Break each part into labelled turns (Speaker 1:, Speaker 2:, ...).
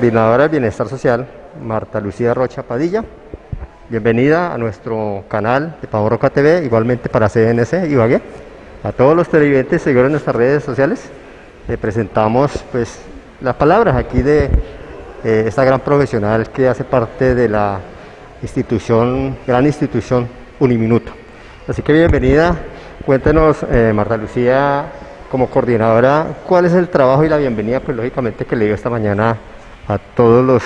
Speaker 1: coordinadora del Bienestar Social, Marta Lucía Rocha Padilla. Bienvenida a nuestro canal de Pavo Roca TV, igualmente para CNC Ibagué. A todos los televidentes seguidores en nuestras redes sociales, le presentamos pues las palabras aquí de eh, esta gran profesional que hace parte de la institución, gran institución Uniminuto. Así que bienvenida, cuéntenos eh, Marta Lucía como coordinadora, ¿cuál es el trabajo y la bienvenida, pues lógicamente que le dio esta mañana a todos los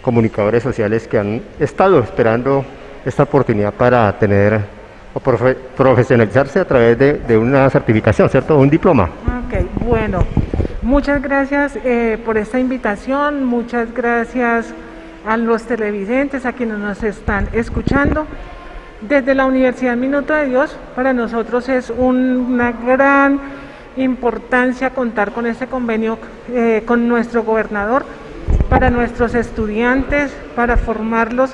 Speaker 1: comunicadores sociales que han estado esperando esta oportunidad para tener o profesionalizarse a través de, una certificación, ¿cierto? Un diploma.
Speaker 2: Ok, bueno, muchas gracias eh, por esta invitación, muchas gracias a los televidentes, a quienes nos están escuchando. Desde la Universidad Minuto de Dios, para nosotros es una gran importancia contar con este convenio eh, con nuestro gobernador para nuestros estudiantes, para formarlos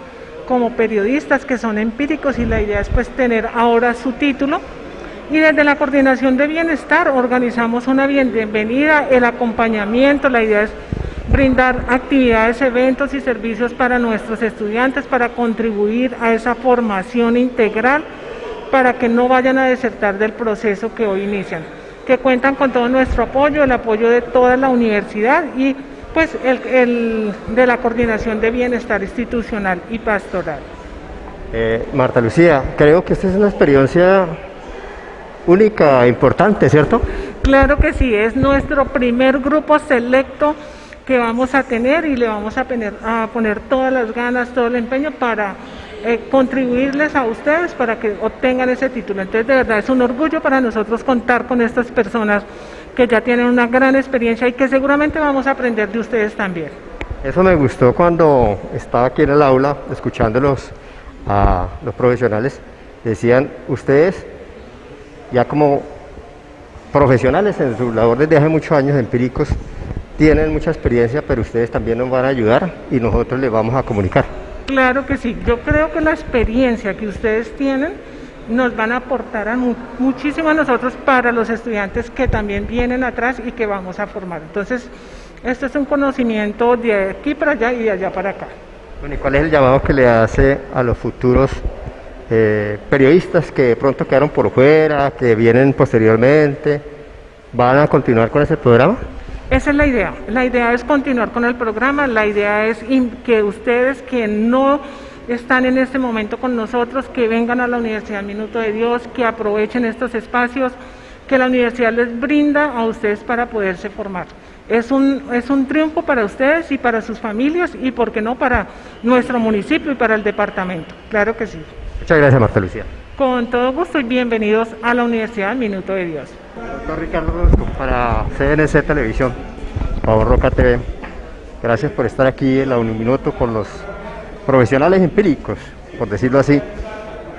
Speaker 2: como periodistas que son empíricos y la idea es pues tener ahora su título. Y desde la coordinación de bienestar organizamos una bienvenida, el acompañamiento, la idea es brindar actividades, eventos y servicios para nuestros estudiantes para contribuir a esa formación integral para que no vayan a desertar del proceso que hoy inician que cuentan con todo nuestro apoyo, el apoyo de toda la universidad y pues el, de la coordinación de bienestar institucional y pastoral.
Speaker 1: Eh, Marta Lucía, creo que esta es una experiencia única, importante, ¿cierto?
Speaker 2: Claro que sí, es nuestro primer grupo selecto que vamos a tener y le vamos a poner, a poner todas las ganas, todo el empeño para eh, contribuirles a ustedes para que obtengan ese título. Entonces, de verdad, es un orgullo para nosotros contar con estas personas que ya tienen una gran experiencia y que seguramente vamos a aprender de ustedes también.
Speaker 1: Eso me gustó cuando estaba aquí en el aula escuchándolos a los profesionales. Decían, ustedes ya como profesionales en su labor desde hace muchos años empíricos, tienen mucha experiencia, pero ustedes también nos van a ayudar y nosotros les vamos a comunicar.
Speaker 2: Claro que sí, yo creo que la experiencia que ustedes tienen nos van a aportar a muchísimo a nosotros para los estudiantes que también vienen atrás y que vamos a formar. Entonces, esto es un conocimiento de aquí para allá y de allá para acá.
Speaker 1: Bueno, ¿y cuál es el llamado que le hace a los futuros eh, periodistas que de pronto quedaron por fuera, que vienen posteriormente? ¿Van a continuar con ese programa?
Speaker 2: Esa es la idea. La idea es continuar con el programa, la idea es que ustedes que no están en este momento con nosotros, que vengan a la Universidad Minuto de Dios, que aprovechen estos espacios que la universidad les brinda a ustedes para poderse formar. Es un, es un triunfo para ustedes y para sus familias y, por qué no, para nuestro municipio y para el departamento. Claro que sí.
Speaker 1: Muchas gracias, Marta Lucía.
Speaker 2: Con todo gusto y bienvenidos a la Universidad Minuto de Dios.
Speaker 1: Doctor Ricardo Rosco para CNC Televisión, Pavo Roca TV. Gracias por estar aquí en la Uniminuto con los profesionales empíricos, por decirlo así,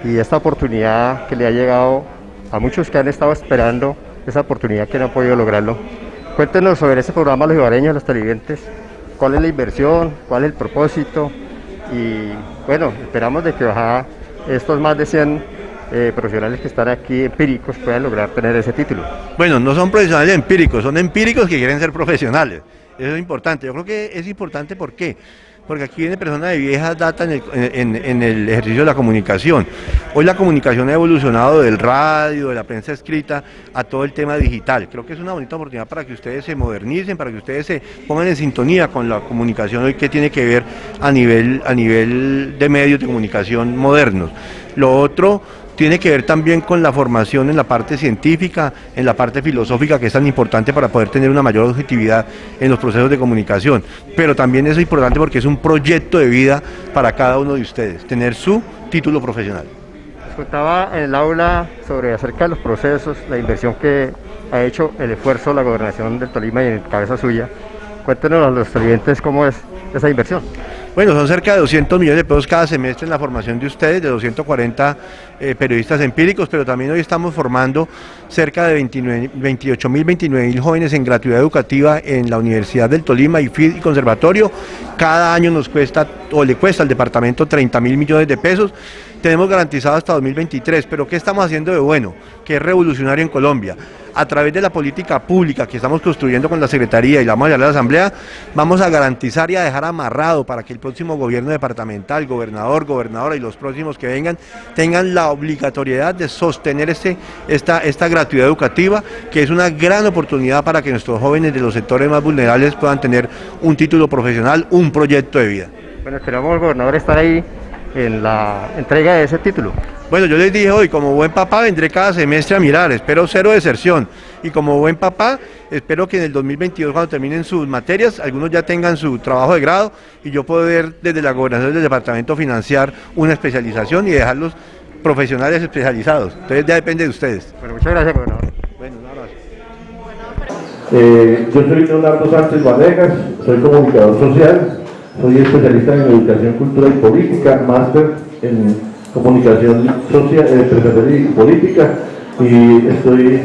Speaker 1: y esta oportunidad que le ha llegado a muchos que han estado esperando esa oportunidad que no han podido lograrlo. Cuéntenos sobre ese programa Los Ibareños, los televidentes, cuál es la inversión, cuál es el propósito y bueno, esperamos de que estos más de 100 eh, profesionales que están aquí empíricos puedan lograr tener ese título.
Speaker 3: Bueno, no son profesionales empíricos, son empíricos que quieren ser profesionales. Eso es importante. Yo creo que es importante ¿por qué? Porque aquí viene personas de viejas data en el, ejercicio de la comunicación. Hoy la comunicación ha evolucionado del radio, de la prensa escrita, a todo el tema digital. Creo que es una bonita oportunidad para que ustedes se modernicen, para que ustedes se pongan en sintonía con la comunicación hoy que tiene que ver a nivel, a nivel de medios de comunicación modernos. Lo otro tiene que ver también con la formación en la parte científica, en la parte filosófica, que es tan importante para poder tener una mayor objetividad en los procesos de comunicación. Pero también es importante porque es un proyecto de vida para cada uno de ustedes, tener su título profesional.
Speaker 1: Contaba en el aula sobre acerca de los procesos, la inversión que ha hecho el esfuerzo la gobernación del Tolima y en cabeza suya. Cuéntenos a los clientes cómo es esa inversión.
Speaker 3: Bueno, son cerca de 200 millones de pesos cada semestre en la formación de ustedes, de 240 eh, periodistas empíricos, pero también hoy estamos formando cerca de 28 mil, 29 mil jóvenes en gratuidad educativa en la Universidad del Tolima, y FID y Conservatorio. Cada año nos cuesta, o le cuesta al departamento 30 mil millones de pesos
Speaker 4: tenemos garantizado hasta 2023, pero ¿qué estamos haciendo de bueno? Que es revolucionario en Colombia. A través de la política pública que estamos construyendo con la Secretaría y la vamos a a la Asamblea, vamos a garantizar y a dejar amarrado para que el próximo gobierno departamental, gobernador, gobernadora y los próximos que vengan tengan la obligatoriedad de sostener este, esta, esta gratuidad educativa, que es una gran oportunidad para que nuestros jóvenes de los sectores más vulnerables puedan tener un título profesional, un proyecto de vida.
Speaker 1: Bueno, esperamos, gobernador, estar ahí en la entrega de ese título.
Speaker 4: Bueno, yo les dije hoy, como buen papá vendré cada semestre a mirar, espero cero deserción. Y como buen papá, espero que en el 2022, cuando terminen sus materias, algunos ya tengan su trabajo de grado y yo poder desde la gobernación del departamento financiar una especialización y dejarlos profesionales especializados. Entonces ya depende de ustedes.
Speaker 1: Bueno, muchas gracias, gobernador.
Speaker 4: Bueno, un abrazo.
Speaker 5: Eh, yo soy Leonardo Sánchez Vanegas, soy comunicador social, soy especialista en educación, cultura y política, máster en comunicación social, eh, empresarial y política y estoy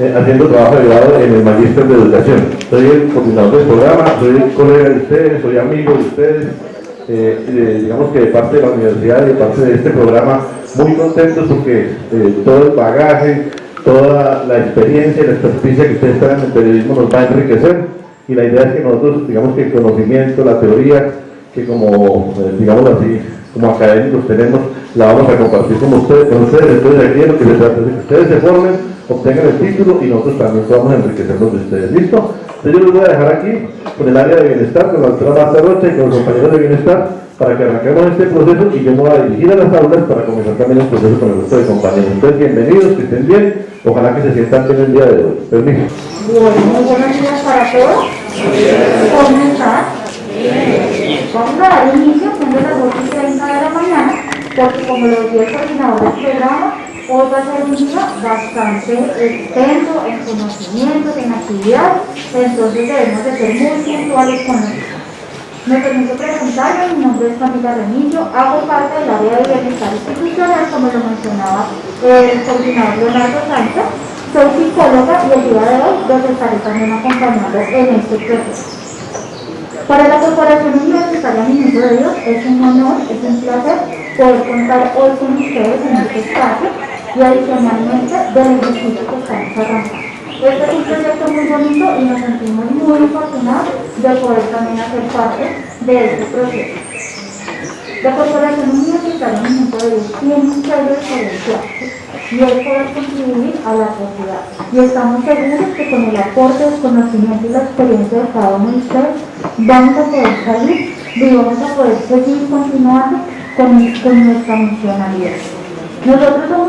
Speaker 5: eh, haciendo trabajo de grado en el magíster de educación. Soy el coordinador del programa, soy colega de ustedes, soy amigo de ustedes, eh, digamos que de parte de la universidad y de parte de este programa, muy contentos porque eh, todo el bagaje, toda la experiencia y la experticia que ustedes traen en el periodismo nos va a enriquecer y la idea es que nosotros, digamos que el conocimiento, la teoría, que como, eh, digamos así, como académicos tenemos, la vamos a compartir con ustedes, con ustedes. Entonces aquí lo que se trata es que ustedes se formen, obtengan el título y nosotros también podamos enriquecernos de ustedes. ¿Listo? Entonces yo les voy a dejar aquí con el área de bienestar, con la doctora Marta Rocha y con los compañeros de bienestar para que arranquemos este proceso y yo me voy a dirigir a las aulas para comenzar también el proceso con el resto de compañeros. Entonces bienvenidos, que estén bien, ojalá que se sientan bien el día de hoy. Permiso.
Speaker 6: Bueno, buenos días para todos. ¿Cómo están? Vamos a dar inicio, siendo las 8 y 30 de la mañana, porque como lo decía el coordinador del programa, hoy va a ser un día bastante extenso en conocimientos, en actividades, entonces debemos de ser muy puntuales con esto. Me permito presentarme, mi nombre es Camila Remillo, hago parte del área de bienestar institucional, como lo mencionaba el coordinador Leonardo Sánchez, soy psicóloga y el día de hoy los estaré también acompañando en este proceso. Para la Corporación Universitaria Minuto de Dios es un honor, es un placer poder contar hoy con ustedes en este espacio y adicionalmente del ejercicio que estamos arrancando. Este es un proyecto muy bonito y nos sentimos muy afortunados de poder también hacer parte de este proceso. La Corporación Universitaria Minuto de Dios tiene un sello diferencial y es poder contribuir a la sociedad. Y estamos seguros que con el aporte, el conocimiento y la experiencia de cada uno de ustedes vamos a poder salir y vamos a poder seguir continuando con, con nuestra misionalidad. Nosotros somos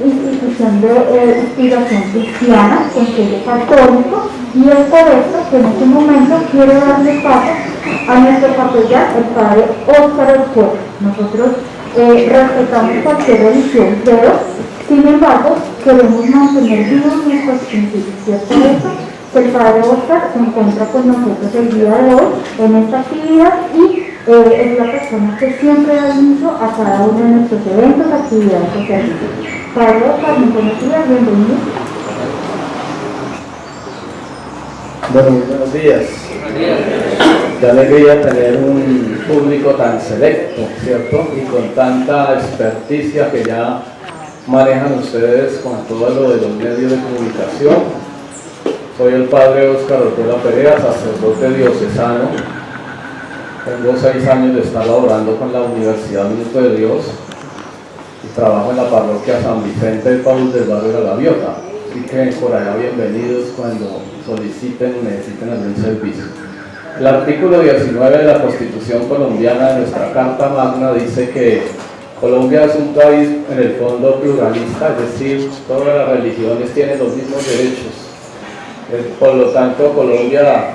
Speaker 6: una institución de eh, inspiración cristiana, con sello católico, y es por esto que en este momento quiero darle paso a nuestro capellán, el padre Óscar Ortega. Nosotros eh, respetamos cualquier religión, pero sin embargo queremos mantener vivos nuestros principios. Por eso que el padre Óscar se encuentra con nosotros el día de hoy en esta actividad y eh, es la persona que siempre da inicio a cada uno de nuestros eventos, actividades y servicios. Padre Óscar, muy buenos días, bienvenido.
Speaker 7: Bueno, buenos días. Qué alegría tener un público tan selecto, ¿cierto? Y con tanta experticia que ya manejan ustedes con todo lo de los medios de comunicación. Soy el padre Óscar Ortega Perea, sacerdote diocesano. Tengo seis años de estar laborando con la Universidad Minuto de Dios y trabajo en la parroquia San Vicente de Paul del barrio de la Gaviota. Que por allá bienvenidos cuando soliciten o necesiten algún servicio. El artículo 19 de la Constitución colombiana de nuestra Carta Magna dice que Colombia es un país en el fondo pluralista, es decir, todas las religiones tienen los mismos derechos. Eh, Por lo tanto, Colombia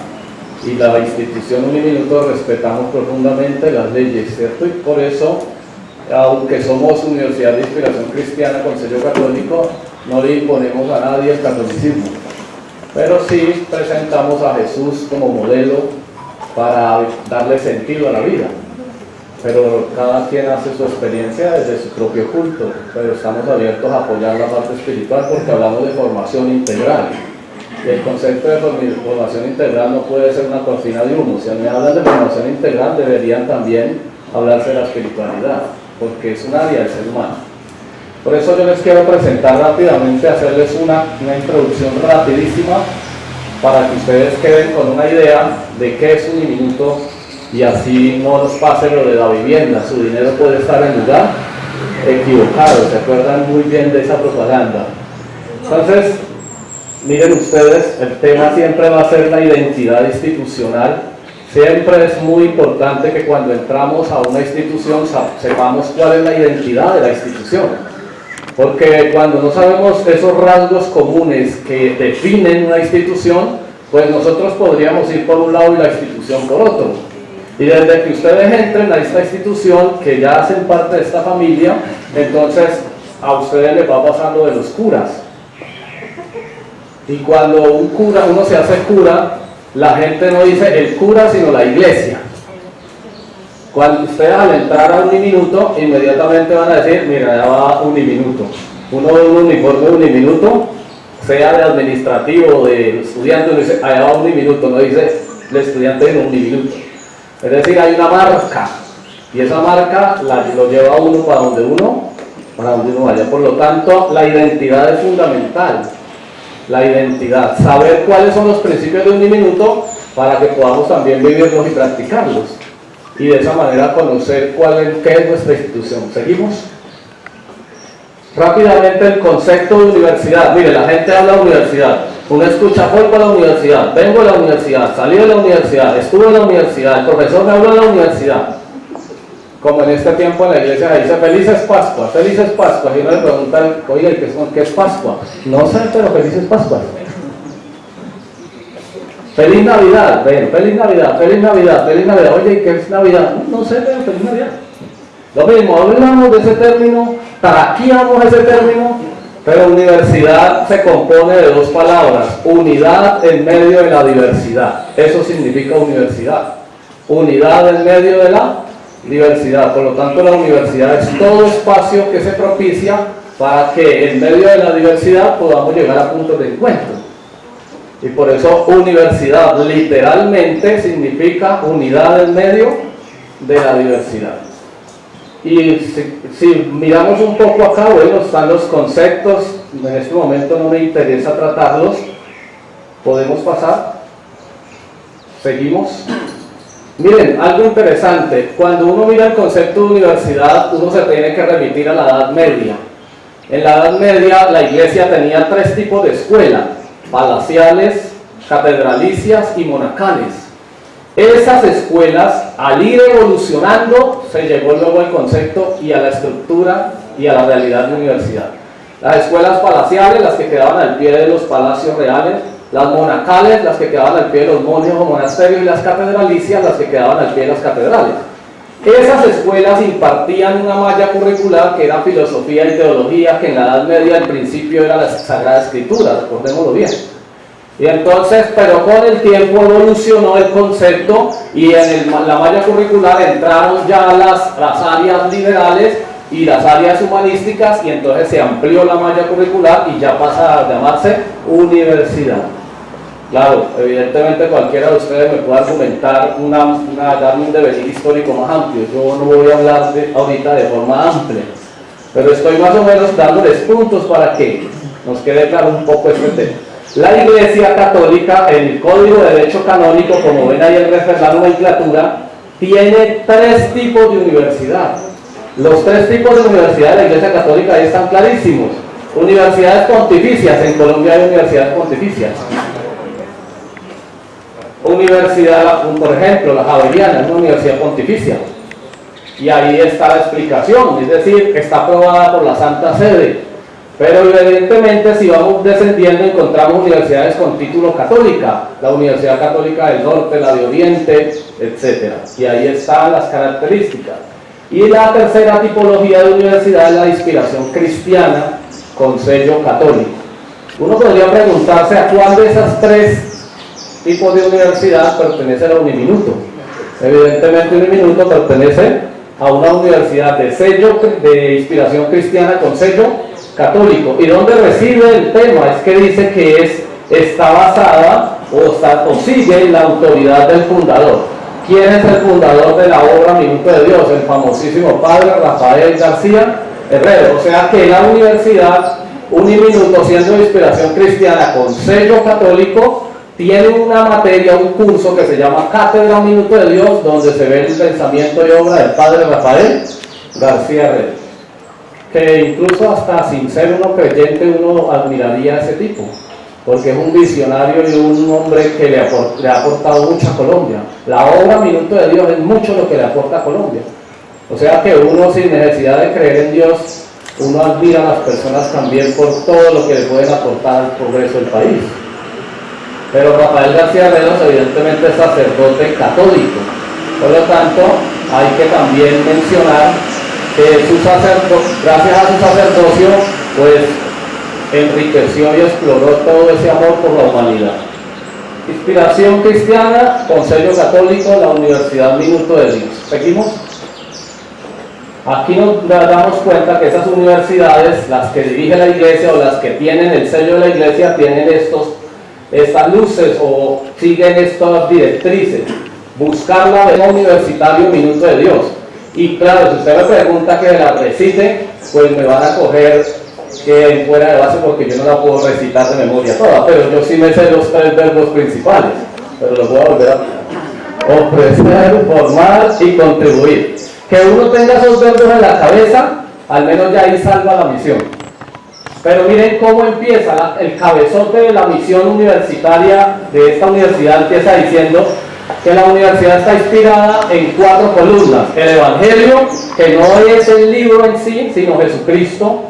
Speaker 7: y la institución Uniminuto respetamos profundamente las leyes, ¿cierto? Y por eso, aunque somos Universidad de Inspiración Cristiana con sello católico, no le imponemos a nadie el catolicismo, pero sí presentamos a Jesús como modelo para darle sentido a la vida. Pero cada quien hace su experiencia desde su propio culto, pero estamos abiertos a apoyar la parte espiritual porque hablamos de formación integral. Y el concepto de formación integral no puede ser una cortina de humo. Si me hablan de formación integral, deberían también hablarse de la espiritualidad. porque es un área del ser humano. Por eso yo les quiero presentar rápidamente, hacerles una, una introducción rapidísima para que ustedes queden con una idea de qué es un minuto y así no nos pase lo de la vivienda, su dinero puede estar en lugar equivocado, se acuerdan muy bien de esa propaganda. Entonces, miren ustedes, el tema siempre va a ser la identidad institucional. Siempre es muy importante que cuando entramos a una institución sepamos cuál es la identidad de la institución. Porque cuando no sabemos esos rasgos comunes que definen una institución, pues nosotros podríamos ir por un lado y la institución por otro. Y desde que ustedes entren a esta institución, que ya hacen parte de esta familia, entonces a ustedes les va pasando de los curas. Y cuando un cura, uno se hace cura, la gente no dice el cura, sino la iglesia. Cuando ustedes al entrar a un minuto, inmediatamente van a decir, mira, ya va un minuto. Uno de un uniforme uniminuto, sea de administrativo de estudiante, dice, allá va un minuto, no dice el estudiante en un minuto. Es decir, hay una marca y esa marca lo lleva uno para donde uno, para donde uno vaya. Por lo tanto, la identidad es fundamental. La identidad, saber cuáles son los principios de un minuto para que podamos también vivirlos y practicarlos. Y de esa manera conocer cuál es, qué es nuestra institución. ¿Seguimos? Rápidamente el concepto de universidad. Mire, la gente habla de universidad. Uno escucha, voy para la universidad, vengo de la universidad, salí de la universidad, estuve en la universidad, el profesor me habló de la universidad. Como en este tiempo en la iglesia dice, felices Pascua, felices Pascua. Y uno le pregunta, oye, ¿qué es, ¿qué es Pascua? No sé, pero felices Pascua. Feliz Navidad, ven, feliz Navidad, feliz Navidad, feliz Navidad. Oye, ¿qué es Navidad? No sé, pero feliz Navidad. Lo mismo, hablamos de ese término, taraqueamos ese término, pero universidad se compone de dos palabras, unidad en medio de la diversidad. Eso significa universidad. Unidad en medio de la diversidad. Por lo tanto, la universidad es todo espacio que se propicia para que en medio de la diversidad podamos llegar a puntos de encuentro. Y por eso universidad literalmente significa unidad en medio de la diversidad. Y si, miramos un poco acá, bueno, están los conceptos, en este momento no me interesa tratarlos, podemos pasar, seguimos. Miren, algo interesante, cuando uno mira el concepto de universidad, uno se tiene que remitir a la Edad Media. En la Edad Media la iglesia tenía tres tipos de escuela, palaciales, catedralicias y monacales. Esas escuelas, al ir evolucionando, se llegó luego al concepto y a la estructura y a la realidad de universidad. Las escuelas palaciales, las que quedaban al pie de los palacios reales, las monacales, las que quedaban al pie de los monios o monasterios, y las catedralicias, las que quedaban al pie de las catedrales. Esas escuelas impartían una malla curricular que era filosofía y teología, que en la Edad Media al principio era la Sagrada Escritura, recordémoslo bien. Y entonces, pero con el tiempo evolucionó el concepto y en la malla curricular entraron ya las, las áreas liberales y las áreas humanísticas y entonces se amplió la malla curricular y ya pasa a llamarse universidad. Claro, evidentemente cualquiera de ustedes me puede argumentar, una, una, darme un devenir histórico más amplio. Yo no voy a hablar de, ahorita de forma amplia, pero estoy más o menos dándoles puntos para que nos quede claro un poco este tema. La Iglesia Católica, en el Código de Derecho Canónico, como ven ahí en la nomenclatura, tiene tres tipos de universidad. Los tres tipos de universidad de la Iglesia Católica ahí están clarísimos. Universidades pontificias, en Colombia hay universidades pontificias. Universidad, por ejemplo, la Javeriana es una universidad pontificia. Y ahí está la explicación, es decir, está aprobada por la Santa Sede pero evidentemente si vamos descendiendo encontramos universidades con título católica, la Universidad Católica del Norte, la de Oriente, etc. Y ahí están las características. Y la tercera tipología de universidad es la inspiración cristiana con sello católico. Uno podría preguntarse a cuál de esas tres tipos de universidad pertenece a Uniminuto. Evidentemente Uniminuto pertenece a una universidad de sello de inspiración cristiana con sello católico. ¿Y dónde recibe el tema? Es que dice que es, está basada o, está, o la autoridad del fundador. ¿Quién es el fundador de la obra Minuto de Dios? El famosísimo padre Rafael García Herrero. O sea que la universidad, un minuto siendo de inspiración cristiana con sello católico, tiene una materia, un curso que se llama Cátedra Minuto de Dios, donde se ve el pensamiento y obra del padre Rafael García Herrero. Que incluso hasta sin ser uno creyente uno admiraría a ese tipo porque es un visionario y un hombre que le, ha aportado mucho a Colombia. La obra Minuto de Dios es mucho lo que le aporta a Colombia. O sea que uno sin necesidad de creer en Dios, uno admira a las personas también por todo lo que le pueden aportar al progreso del país. Pero Rafael García Renos evidentemente es sacerdote católico. Por lo tanto, hay que también mencionar que su gracias a su sacerdocio, pues enriqueció y exploró todo ese amor por la humanidad. Inspiración cristiana, Consejo Católico, la Universidad Minuto de Dios. ¿Seguimos? Aquí nos damos cuenta que esas universidades, las que dirige la iglesia o las que tienen el sello de la iglesia, tienen estos, estas luces o siguen estas directrices. Buscar la universitario Minuto de Dios. Y claro, si usted me pregunta que la recite, pues me van a coger que fuera de base porque yo no la puedo recitar de memoria toda, pero yo sí me sé los tres verbos principales, pero los voy a volver a ofrecer, formar y contribuir. Que uno tenga esos verbos en la cabeza, al menos ya ahí salva la misión. Pero miren cómo empieza el cabezote de la misión universitaria de esta universidad, empieza diciendo que la universidad está inspirada en cuatro columnas. El Evangelio, que no es el libro en sí, sino Jesucristo,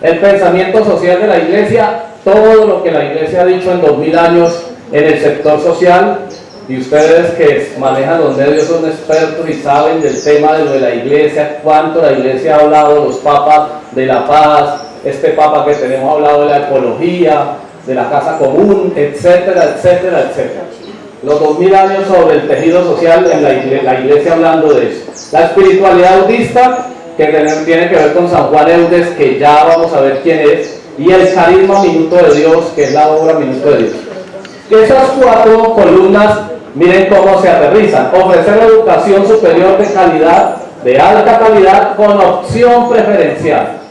Speaker 7: el pensamiento social de la iglesia, todo lo que la iglesia ha dicho en dos mil años en el sector social, y ustedes que manejan los medios son expertos y saben del tema de lo de la iglesia, cuánto la iglesia ha hablado, los papas de la paz, este papa que tenemos ha hablado de la ecología, de la casa común, etcétera, etcétera, etcétera. Los dos mil años sobre el tejido social en la iglesia, la iglesia hablando de eso. La espiritualidad budista que tiene que ver con San Juan Eudes, que ya vamos a ver quién es, y el carisma Minuto de Dios, que es la obra Minuto de Dios. Esas cuatro columnas, miren cómo se aterrizan. Ofrecer educación superior de calidad, de alta calidad, con opción preferencial.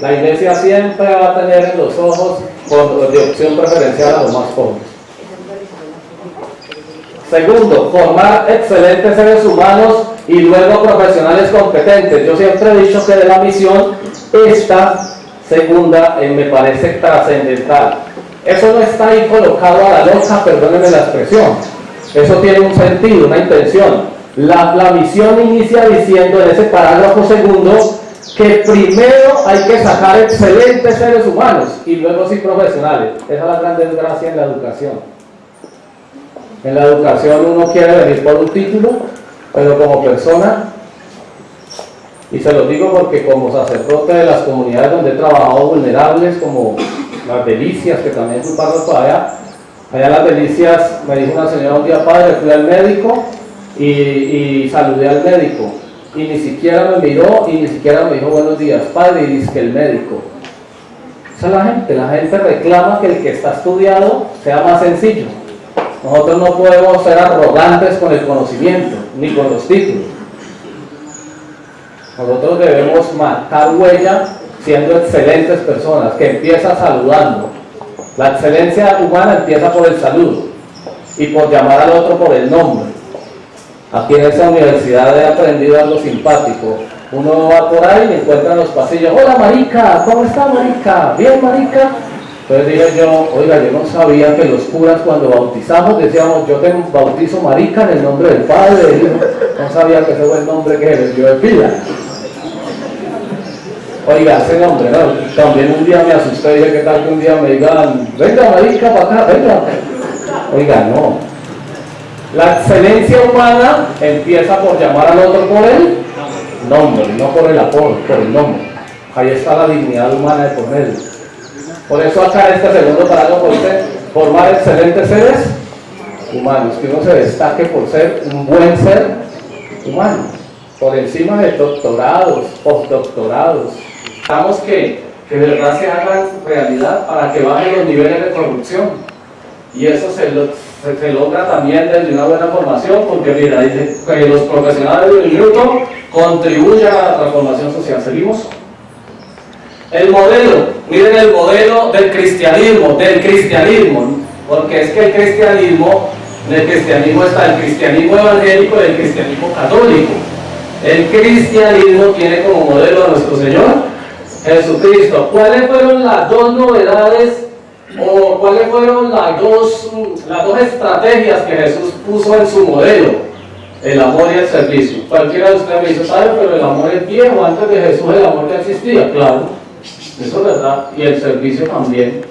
Speaker 7: La iglesia siempre va a tener en los ojos de opción preferencial a los más pobres. Segundo, formar excelentes seres humanos y luego profesionales competentes. Yo siempre he dicho que de la misión, esta segunda eh, me parece trascendental. Eso no está ahí colocado a la loca, perdónenme la expresión. Eso tiene un sentido, una intención. La, la misión inicia diciendo en ese parágrafo segundo que primero hay que sacar excelentes seres humanos y luego sí profesionales. Esa es la gran desgracia en la educación. En la educación uno quiere venir por un título, pero como persona, y se lo digo porque como sacerdote de las comunidades donde he trabajado vulnerables, como las delicias, que también es un párroco allá, allá las delicias, me dijo una señora un día, padre, fui al médico y, y saludé al médico, y ni siquiera me miró y ni siquiera me dijo buenos días, padre, y dice que el médico. Esa es la gente, la gente reclama que el que está estudiado sea más sencillo. Nosotros no podemos ser arrogantes con el conocimiento, ni con los títulos. Nosotros debemos marcar huella siendo excelentes personas, que empieza saludando. La excelencia humana empieza por el saludo y por llamar al otro por el nombre. Aquí en esta universidad he aprendido algo simpático. Uno va por ahí y encuentra en los pasillos, hola marica, ¿cómo está marica? ¿Bien marica? Entonces dije yo, oiga, yo no sabía que los curas cuando bautizamos decíamos, yo un bautizo marica en el nombre del Padre, no sabía que ese fue el nombre que les dio de pila. Oiga, ese nombre, ¿no? También un día me asusté, dije, ¿qué tal que un día me digan, venga marica para acá, venga? Oiga, no. La excelencia humana empieza por llamar al otro por el nombre, no por el apodo, por el nombre. Ahí está la dignidad humana de por medio. Por eso acá en este segundo parágrafo dice formar excelentes seres humanos, que uno se destaque por ser un buen ser humano, por encima de doctorados, postdoctorados. Necesitamos que, de verdad se hagan realidad para que bajen los niveles de corrupción. Y eso se, se, logra también desde una buena formación, porque mira, que los profesionales del minuto contribuyen a la transformación social. ¿Seguimos? El modelo, miren el modelo del cristianismo, del cristianismo, porque es que el cristianismo, el cristianismo está el cristianismo evangélico y el cristianismo católico. El cristianismo tiene como modelo a nuestro Señor Jesucristo. ¿Cuáles fueron las dos novedades o cuáles fueron las dos, las dos estrategias que Jesús puso en su modelo? El amor y el servicio. Cualquiera de ustedes me dice, ¿sabe? Pero el amor es viejo, antes de Jesús el amor ya existía. Claro, eso es verdad. Y el servicio también.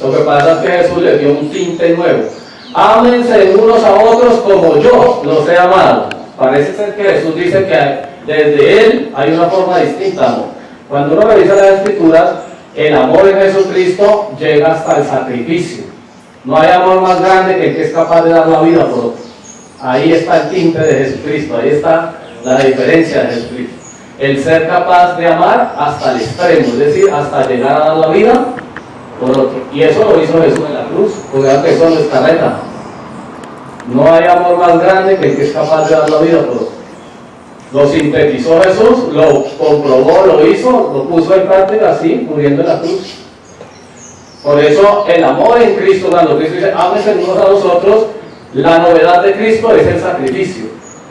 Speaker 7: Lo que pasa es que Jesús le dio un tinte nuevo. Ámense unos a otros como yo los he amado. Parece ser que Jesús dice que desde Él hay una forma distinta amor. Cuando uno revisa las escrituras, el amor en Jesucristo llega hasta el sacrificio. No hay amor más grande que el que es capaz de dar la vida por otro. Ahí está el tinte de Jesucristo, ahí está la diferencia de Jesucristo. El ser capaz de amar hasta el extremo, es decir, hasta llegar a dar la vida por otro. Y eso lo hizo Jesús en la cruz, porque que eso no es carreta. No hay amor más grande que el que es capaz de dar la vida por otro. Lo sintetizó Jesús, lo comprobó, lo hizo, lo puso en práctica así, muriendo en la cruz. Por eso el amor en Cristo, cuando Cristo dice, ámense unos a nosotros, la novedad de Cristo es el sacrificio.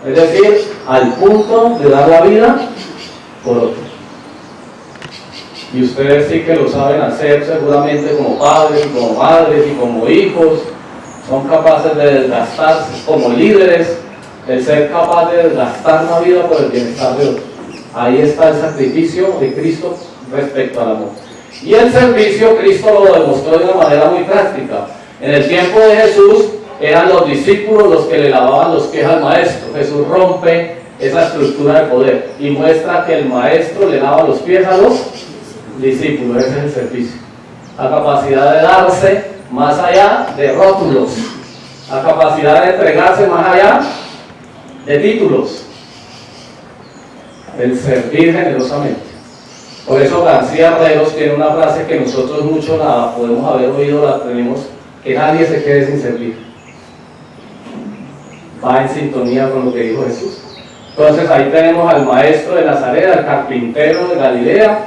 Speaker 7: Es decir, al punto de dar la vida por otro. Y ustedes sí que lo saben hacer seguramente como padres, como madres y como hijos. Son capaces de desgastarse como líderes el ser capaz de gastar la vida por el bienestar de otros. Ahí está el sacrificio de Cristo respecto al amor. Y el servicio Cristo lo demostró de una manera muy práctica. En el tiempo de Jesús eran los discípulos los que le lavaban los pies al maestro. Jesús rompe esa estructura de poder y muestra que el maestro le lava los pies a los discípulos. Ese es el servicio. La capacidad de darse más allá de rótulos. La capacidad de entregarse más allá de títulos, el servir generosamente. Por eso García Herreros tiene una frase que nosotros muchos la podemos haber oído, la tenemos, que nadie se quede sin servir. Va en sintonía con lo que dijo Jesús. Entonces ahí tenemos al maestro de Nazaret, al carpintero de Galilea,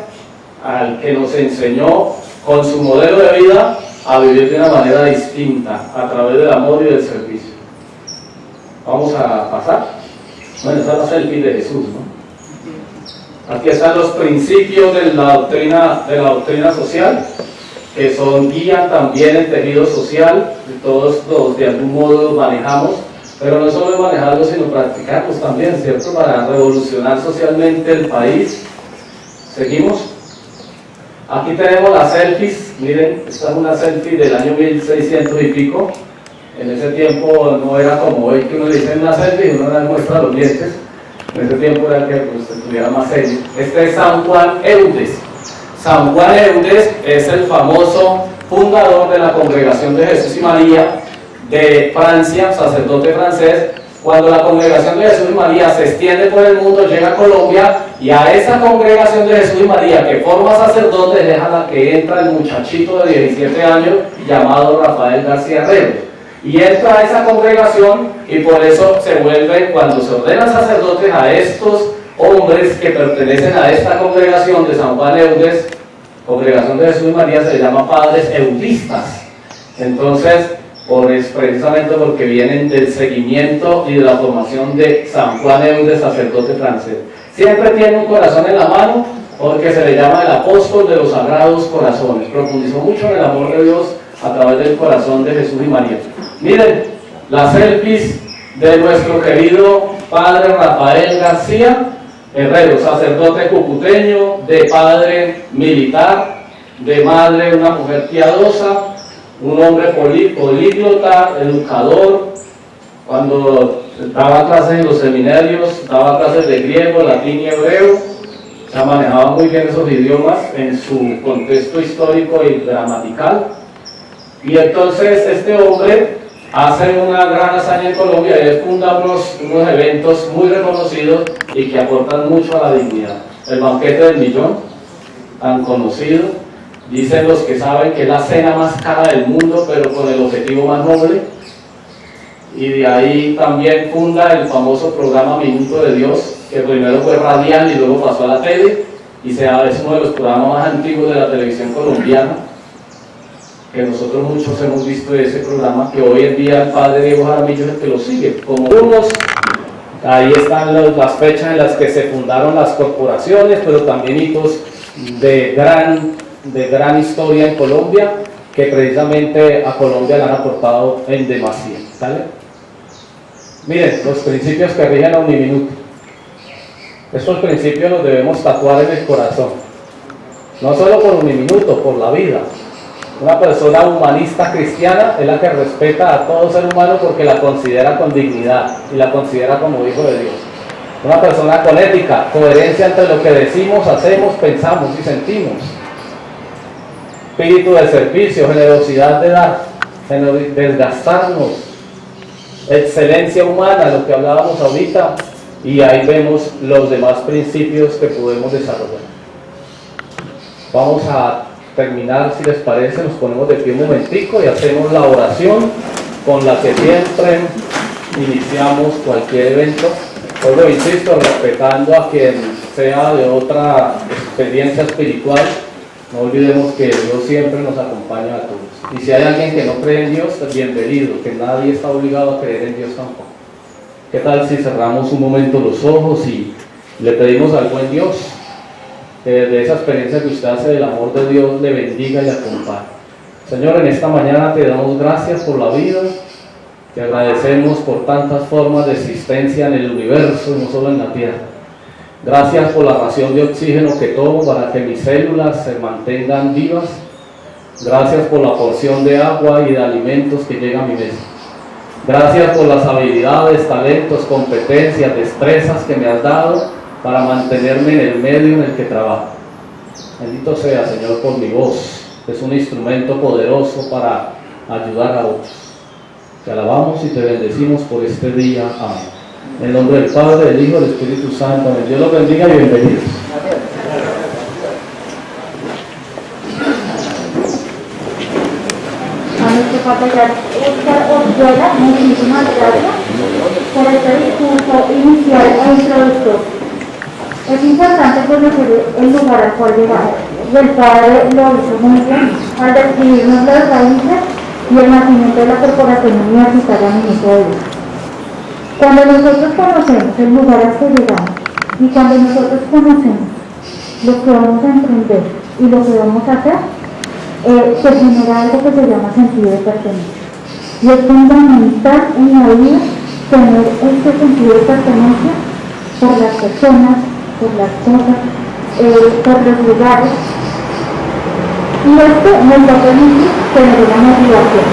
Speaker 7: al que nos enseñó con su modelo de vida a vivir de una manera distinta, a través del amor y del servicio. Vamos a pasar. Bueno, esta es la selfie de Jesús, ¿no? Aquí están los principios de la doctrina, de la doctrina social, que son guían también el tejido social, todos los de algún modo manejamos, pero no solo manejarlos, sino practicarlos también, ¿cierto? Para revolucionar socialmente el país. Seguimos. Aquí tenemos las selfies, miren, esta es una selfie del año 1600 y pico, en ese tiempo no era como hoy que uno le dice una selfie y uno le muestra los dientes. En ese tiempo era que pues, estuviera más serio. Este es San Juan Eudes. San Juan Eudes es el famoso fundador de la Congregación de Jesús y María de Francia, sacerdote francés. Cuando la Congregación de Jesús y María se extiende por el mundo, llega a Colombia y a esa Congregación de Jesús y María que forma sacerdote, deja la que entra el muchachito de 17 años llamado Rafael García Herrero y entra a esa congregación y por eso se vuelve, cuando se ordenan sacerdotes a estos hombres que pertenecen a esta congregación de San Juan Eudes, congregación de Jesús y María, se llama padres eudistas. Entonces, por, precisamente porque vienen del seguimiento y de la formación de San Juan Eudes, sacerdote francés. Siempre tiene un corazón en la mano porque se le llama el apóstol de los sagrados corazones. Profundizó mucho en el amor de Dios a través del corazón de Jesús y María. Miren, las selfies de nuestro querido padre Rafael García Herrero, sacerdote cucuteño, de padre militar, de madre una mujer piadosa, un hombre políglota, educador, cuando daba clases en los seminarios, daba clases de griego, latín y hebreo, se manejaba muy bien esos idiomas en su contexto histórico y gramatical. Y entonces este hombre hace una gran hazaña en Colombia y funda unos, unos eventos muy reconocidos y que aportan mucho a la dignidad. El banquete del millón, tan conocido, dicen los que saben que es la cena más cara del mundo, pero con el objetivo más noble. y de ahí también funda el famoso programa Minuto de Dios, que primero fue radial y luego pasó a la tele, y sea, es uno de los programas más antiguos de la televisión colombiana, que nosotros muchos hemos visto ese programa, que hoy en día el padre Diego Jaramillo es el que lo sigue, como unos, ahí están las fechas en las que se fundaron las corporaciones, pero también hitos de gran, de gran historia en Colombia, que precisamente a Colombia le han aportado en demasía. Miren, los principios que rigen a un minuto. Estos principios los debemos tatuar en el corazón. No solo por un minuto, por la vida. Una persona humanista cristiana es la que respeta a todo ser humano porque la considera con dignidad y la considera como hijo de Dios. Una persona con ética, coherencia entre lo que decimos, hacemos, pensamos y sentimos. Espíritu de servicio, generosidad de dar, desgastarnos, excelencia humana, lo que hablábamos ahorita, y ahí vemos los demás principios que podemos desarrollar. Vamos a terminar, si les parece, nos ponemos de pie un momentico y hacemos la oración con la que siempre iniciamos cualquier evento. Hoy lo insisto, respetando a quien sea de otra experiencia espiritual, no olvidemos que Dios siempre nos acompaña a todos. Y si hay alguien que no cree en Dios, bienvenido, que nadie está obligado a creer en Dios tampoco. ¿Qué tal si cerramos un momento los ojos y le pedimos al buen Dios de esa experiencia que usted hace del amor de Dios le bendiga y acompañe. Señor, en esta mañana te damos gracias por la vida, te agradecemos por tantas formas de existencia en el universo y no solo en la tierra. Gracias por la ración de oxígeno que tomo para que mis células se mantengan vivas. Gracias por la porción de agua y de alimentos que llega a mi mesa. Gracias por las habilidades, talentos, competencias, destrezas que me has dado para mantenerme en el medio en el que trabajo. Bendito sea, Señor, por mi voz. Es un instrumento poderoso para ayudar a otros. Te alabamos y te bendecimos por este día. Amén. En el nombre del Padre, del Hijo del Espíritu Santo. Amén. Dios los bendiga y bienvenidos.
Speaker 6: muchísimas gracias por este discurso inicial e introductor. Es importante conocer el lugar al cual llegamos. Y el padre lo hizo muy bien al describirnos las raíces y el nacimiento de la corporación universitaria Ministro de Dios. Cuando nosotros conocemos el lugar al que llegamos y cuando nosotros conocemos lo que vamos a emprender y lo que vamos a hacer, eh, se genera algo que se llama sentido de pertenencia. Y es fundamental en la vida tener este sentido de pertenencia por las personas, por las cosas, eh, por los lugares. Y esto nos va a permitir tener una motivación.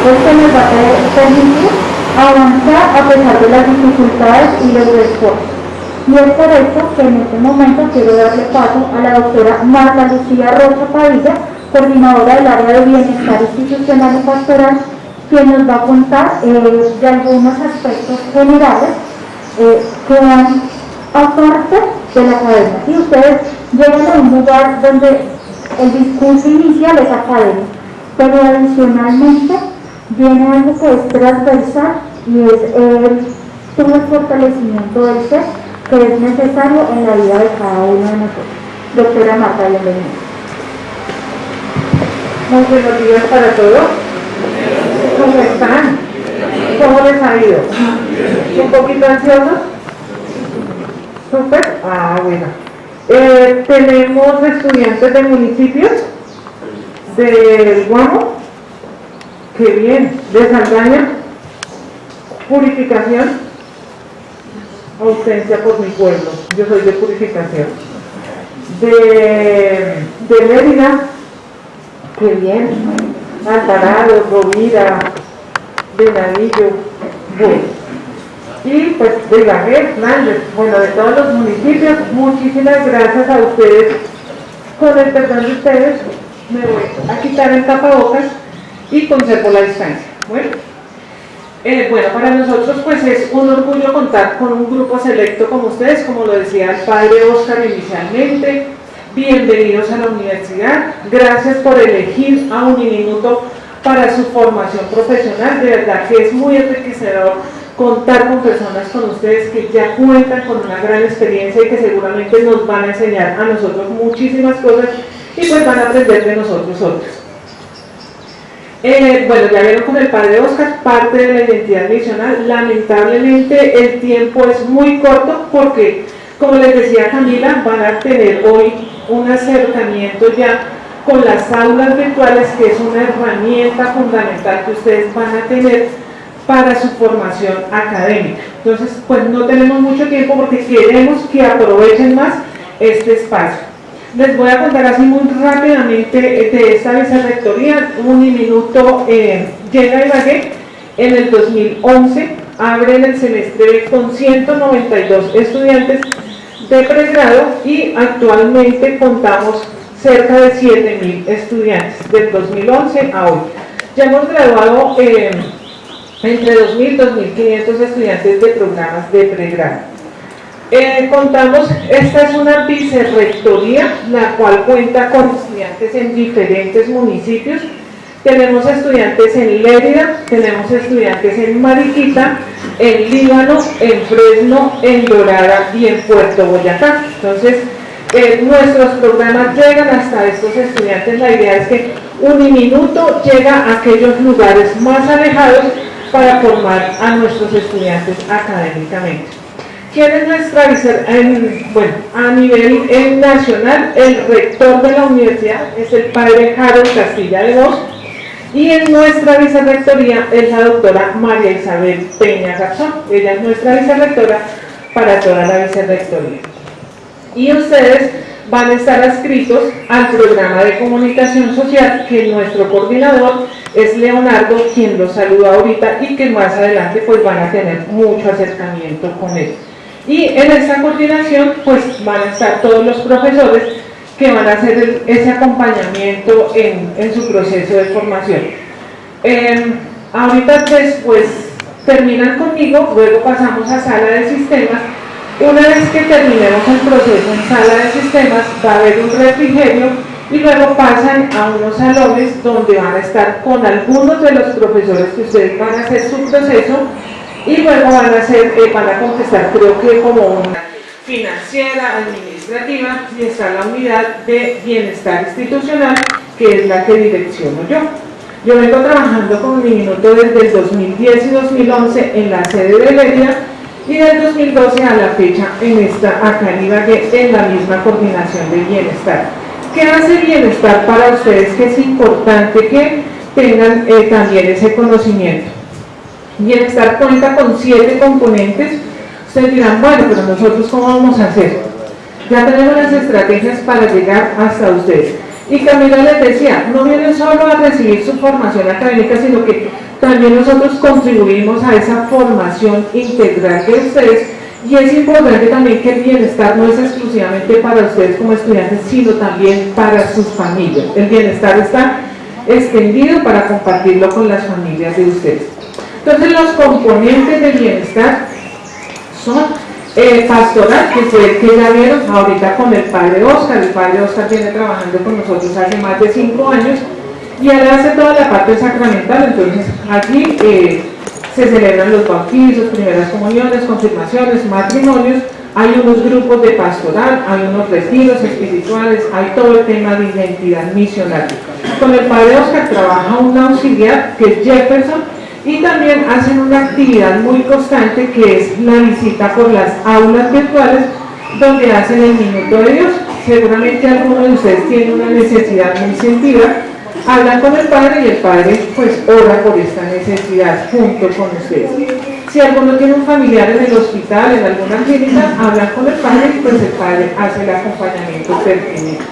Speaker 6: Esto nos va a permitir avanzar a pesar de las dificultades y los esfuerzos. Y es por eso que en este momento quiero darle paso a la doctora Marta Lucía Rocha Padilla, coordinadora del área de bienestar institucional y pastoral, quien nos va a contar eh, de algunos aspectos generales eh, que van aparte de la academia. Si ustedes llegan a un lugar donde el discurso inicial es académico, pero adicionalmente viene algo que es transversal y es el, fortalecimiento del ser que es necesario en la vida de cada uno de nosotros. Doctora Marta, bienvenida.
Speaker 8: Muy buenos días para todos. ¿Cómo están? ¿Cómo les ha ido? ¿Un poquito ansiosos? Súper. Ah, bueno. Eh, tenemos estudiantes de municipios del Guamo, que bien, de Saldaña, purificación, ausencia por mi pueblo, yo soy de purificación, de, de Mérida, que bien, Alvarado, Rovira, Venadillo, bueno y pues de la Hernández, bueno, de todos los municipios, muchísimas gracias a ustedes. Con el perdón de ustedes, me voy a quitar el tapabocas y conservo la distancia. Bueno, eh, bueno, para nosotros pues es un orgullo contar con un grupo selecto como ustedes, como lo decía el padre Oscar inicialmente. Bienvenidos a la universidad. Gracias por elegir a Uniminuto para su formación profesional. De verdad que es muy enriquecedor contar con personas con ustedes que ya cuentan con una gran experiencia y que seguramente nos van a enseñar a nosotros muchísimas cosas y pues van a aprender de nosotros otros. Eh, bueno, ya vieron con el padre Oscar, parte de la identidad misional. Lamentablemente el tiempo es muy corto porque, como les decía Camila, van a tener hoy un acercamiento ya con las aulas virtuales, que es una herramienta fundamental que ustedes van a tener para su formación académica. Entonces, pues no tenemos mucho tiempo porque queremos que aprovechen más este espacio. Les voy a contar así muy rápidamente de esta vicerrectoría. Un minuto eh, llega Ibagué en el 2011, abre el semestre con 192 estudiantes de pregrado y actualmente contamos cerca de 7.000 estudiantes del 2011 a hoy. Ya hemos graduado eh, entre 2.000 y 2.500 estudiantes de programas de pregrado. Eh, contamos, esta es una vicerrectoría, la cual cuenta con estudiantes en diferentes municipios. Tenemos estudiantes en Lérida, tenemos estudiantes en Mariquita, en Líbano, en Fresno, en Dorada y en Puerto Boyacá. Entonces, eh, nuestros programas llegan hasta estos estudiantes. La idea es que Uniminuto llega a aquellos lugares más alejados para formar a nuestros estudiantes académicamente. ¿Quién es nuestra bueno, a nivel nacional, el rector de la universidad es el padre Harold Castilla de Vos y en nuestra vicerrectoría es la doctora María Isabel Peña Garzón. Ella es nuestra vicerrectora para toda la vicerrectoría. Y ustedes van a estar adscritos al programa de comunicación social que nuestro coordinador es Leonardo, quien los saluda ahorita y que más adelante pues van a tener mucho acercamiento con él. Y en esta coordinación pues van a estar todos los profesores que van a hacer ese acompañamiento en, su proceso de formación. Em, ahorita después terminan conmigo, luego pasamos a sala de sistemas. Una vez que terminemos el proceso en sala de sistemas va a haber un refrigerio y luego pasan a unos salones donde van a estar con algunos de los profesores que ustedes van a hacer su proceso y luego van a, hacer, eh, van a contestar creo que como una financiera, administrativa y está la unidad de bienestar institucional que es la que direcciono yo. Yo vengo trabajando con mi minuto desde el 2010 y 2011 en la sede de Ledia y del 2012 a la fecha en esta acá en Ibagué en la misma coordinación de bienestar. ¿Qué hace bienestar para ustedes? Que es importante que tengan eh, también ese conocimiento. Bienestar cuenta con siete componentes. Ustedes dirán, bueno, pero nosotros cómo vamos a hacer? Ya tenemos las estrategias para llegar hasta ustedes. Y Camila les decía, no vienen solo a recibir su formación académica, sino que también nosotros contribuimos a esa formación integral de ustedes y es importante también que el bienestar no es exclusivamente para ustedes como estudiantes, sino también para sus familias. El bienestar está extendido para compartirlo con las familias de ustedes. Entonces los componentes del bienestar son el pastoral, que fue el que ya vieron ahorita con el padre Oscar. El padre Oscar viene trabajando con nosotros hace más de cinco años y él hace toda la parte sacramental. Entonces aquí eh, se celebran los bautizos, primeras comuniones, confirmaciones, matrimonios. Hay unos grupos de pastoral, hay unos retiros espirituales, hay todo el tema de identidad misional. Con el padre Oscar trabaja un auxiliar que es Jefferson, y también hacen una actividad muy constante que es la visita por las aulas virtuales donde hacen el minuto de Dios. Seguramente alguno de ustedes tiene una necesidad muy sentida, hablan con el Padre y el Padre pues ora por esta necesidad junto con ustedes. Si alguno tiene un familiar en el hospital, en alguna clínica, hablan con el Padre y pues el Padre hace el acompañamiento pertinente.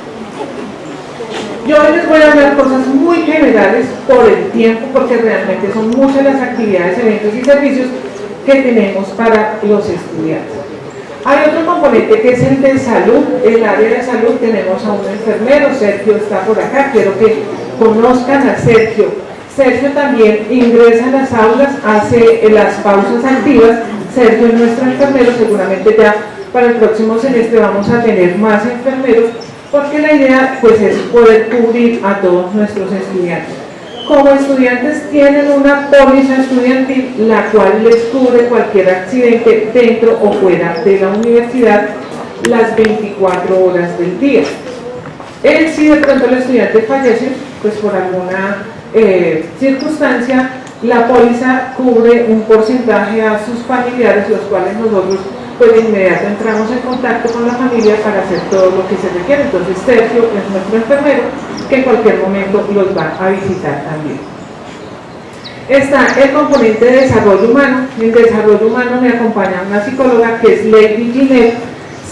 Speaker 8: Yo les voy a hablar cosas muy generales por el tiempo, porque realmente son muchas las actividades, eventos y servicios que tenemos para los estudiantes. Hay otro componente que es el de salud, el área de salud tenemos a un enfermero, Sergio está por acá, quiero que conozcan a Sergio. Sergio también ingresa a las aulas, hace las pausas activas, Sergio es nuestro enfermero, seguramente ya para el próximo semestre vamos a tener más enfermeros porque la idea pues es poder cubrir a todos nuestros estudiantes. Como estudiantes tienen una póliza estudiantil la cual les cubre cualquier accidente dentro o fuera de la universidad las 24 horas del día. Él, si de pronto el estudiante fallece, pues por alguna eh, circunstancia, la póliza cubre un porcentaje a sus familiares, los cuales nosotros pues de inmediato entramos en contacto con la familia para hacer todo lo que se requiere. Entonces Sergio es nuestro enfermero que en cualquier momento los va a visitar también. Está el componente de desarrollo humano. En desarrollo humano me acompaña una psicóloga que es Lady Ginette.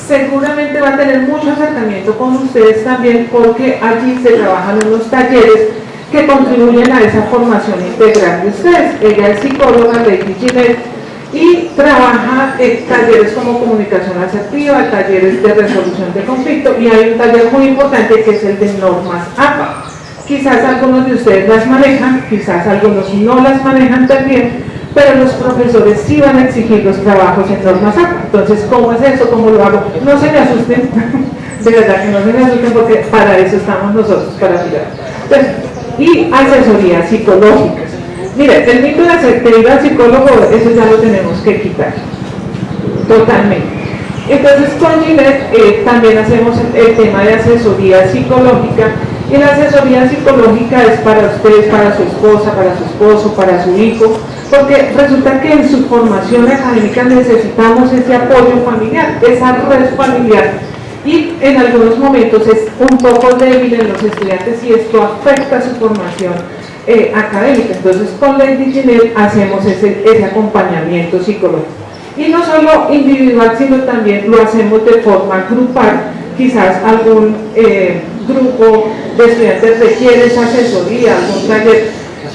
Speaker 8: Seguramente va a tener mucho acercamiento con ustedes también porque allí se trabajan unos talleres que contribuyen a esa formación integral de ustedes. Ella es psicóloga, Lady Ginette, y trabaja en talleres como comunicación asertiva, talleres de resolución de conflicto y hay un taller muy importante que es el de normas APA. Quizás algunos de ustedes las manejan, quizás algunos no las manejan también, pero los profesores sí van a exigir los trabajos en normas APA. Entonces, ¿cómo es eso? ¿Cómo lo hago? No se me asusten, de verdad que no se me asusten porque para eso estamos nosotros, para ayudar. y asesoría psicológica Mire, el mito de al psicólogo, eso ya lo tenemos que quitar. Totalmente. Entonces con Ginette eh, también hacemos el, tema de asesoría psicológica y la asesoría psicológica es para ustedes, para su esposa, para su esposo, para su hijo, porque resulta que en su formación académica necesitamos ese apoyo familiar, esa red familiar y en algunos momentos es un poco débil en los estudiantes y esto afecta su formación eh, académica. Entonces con la Ginel hacemos ese, ese acompañamiento psicológico. Y no solo individual, sino también lo hacemos de forma grupal. Quizás algún eh, grupo de estudiantes requiere esa asesoría, algún taller.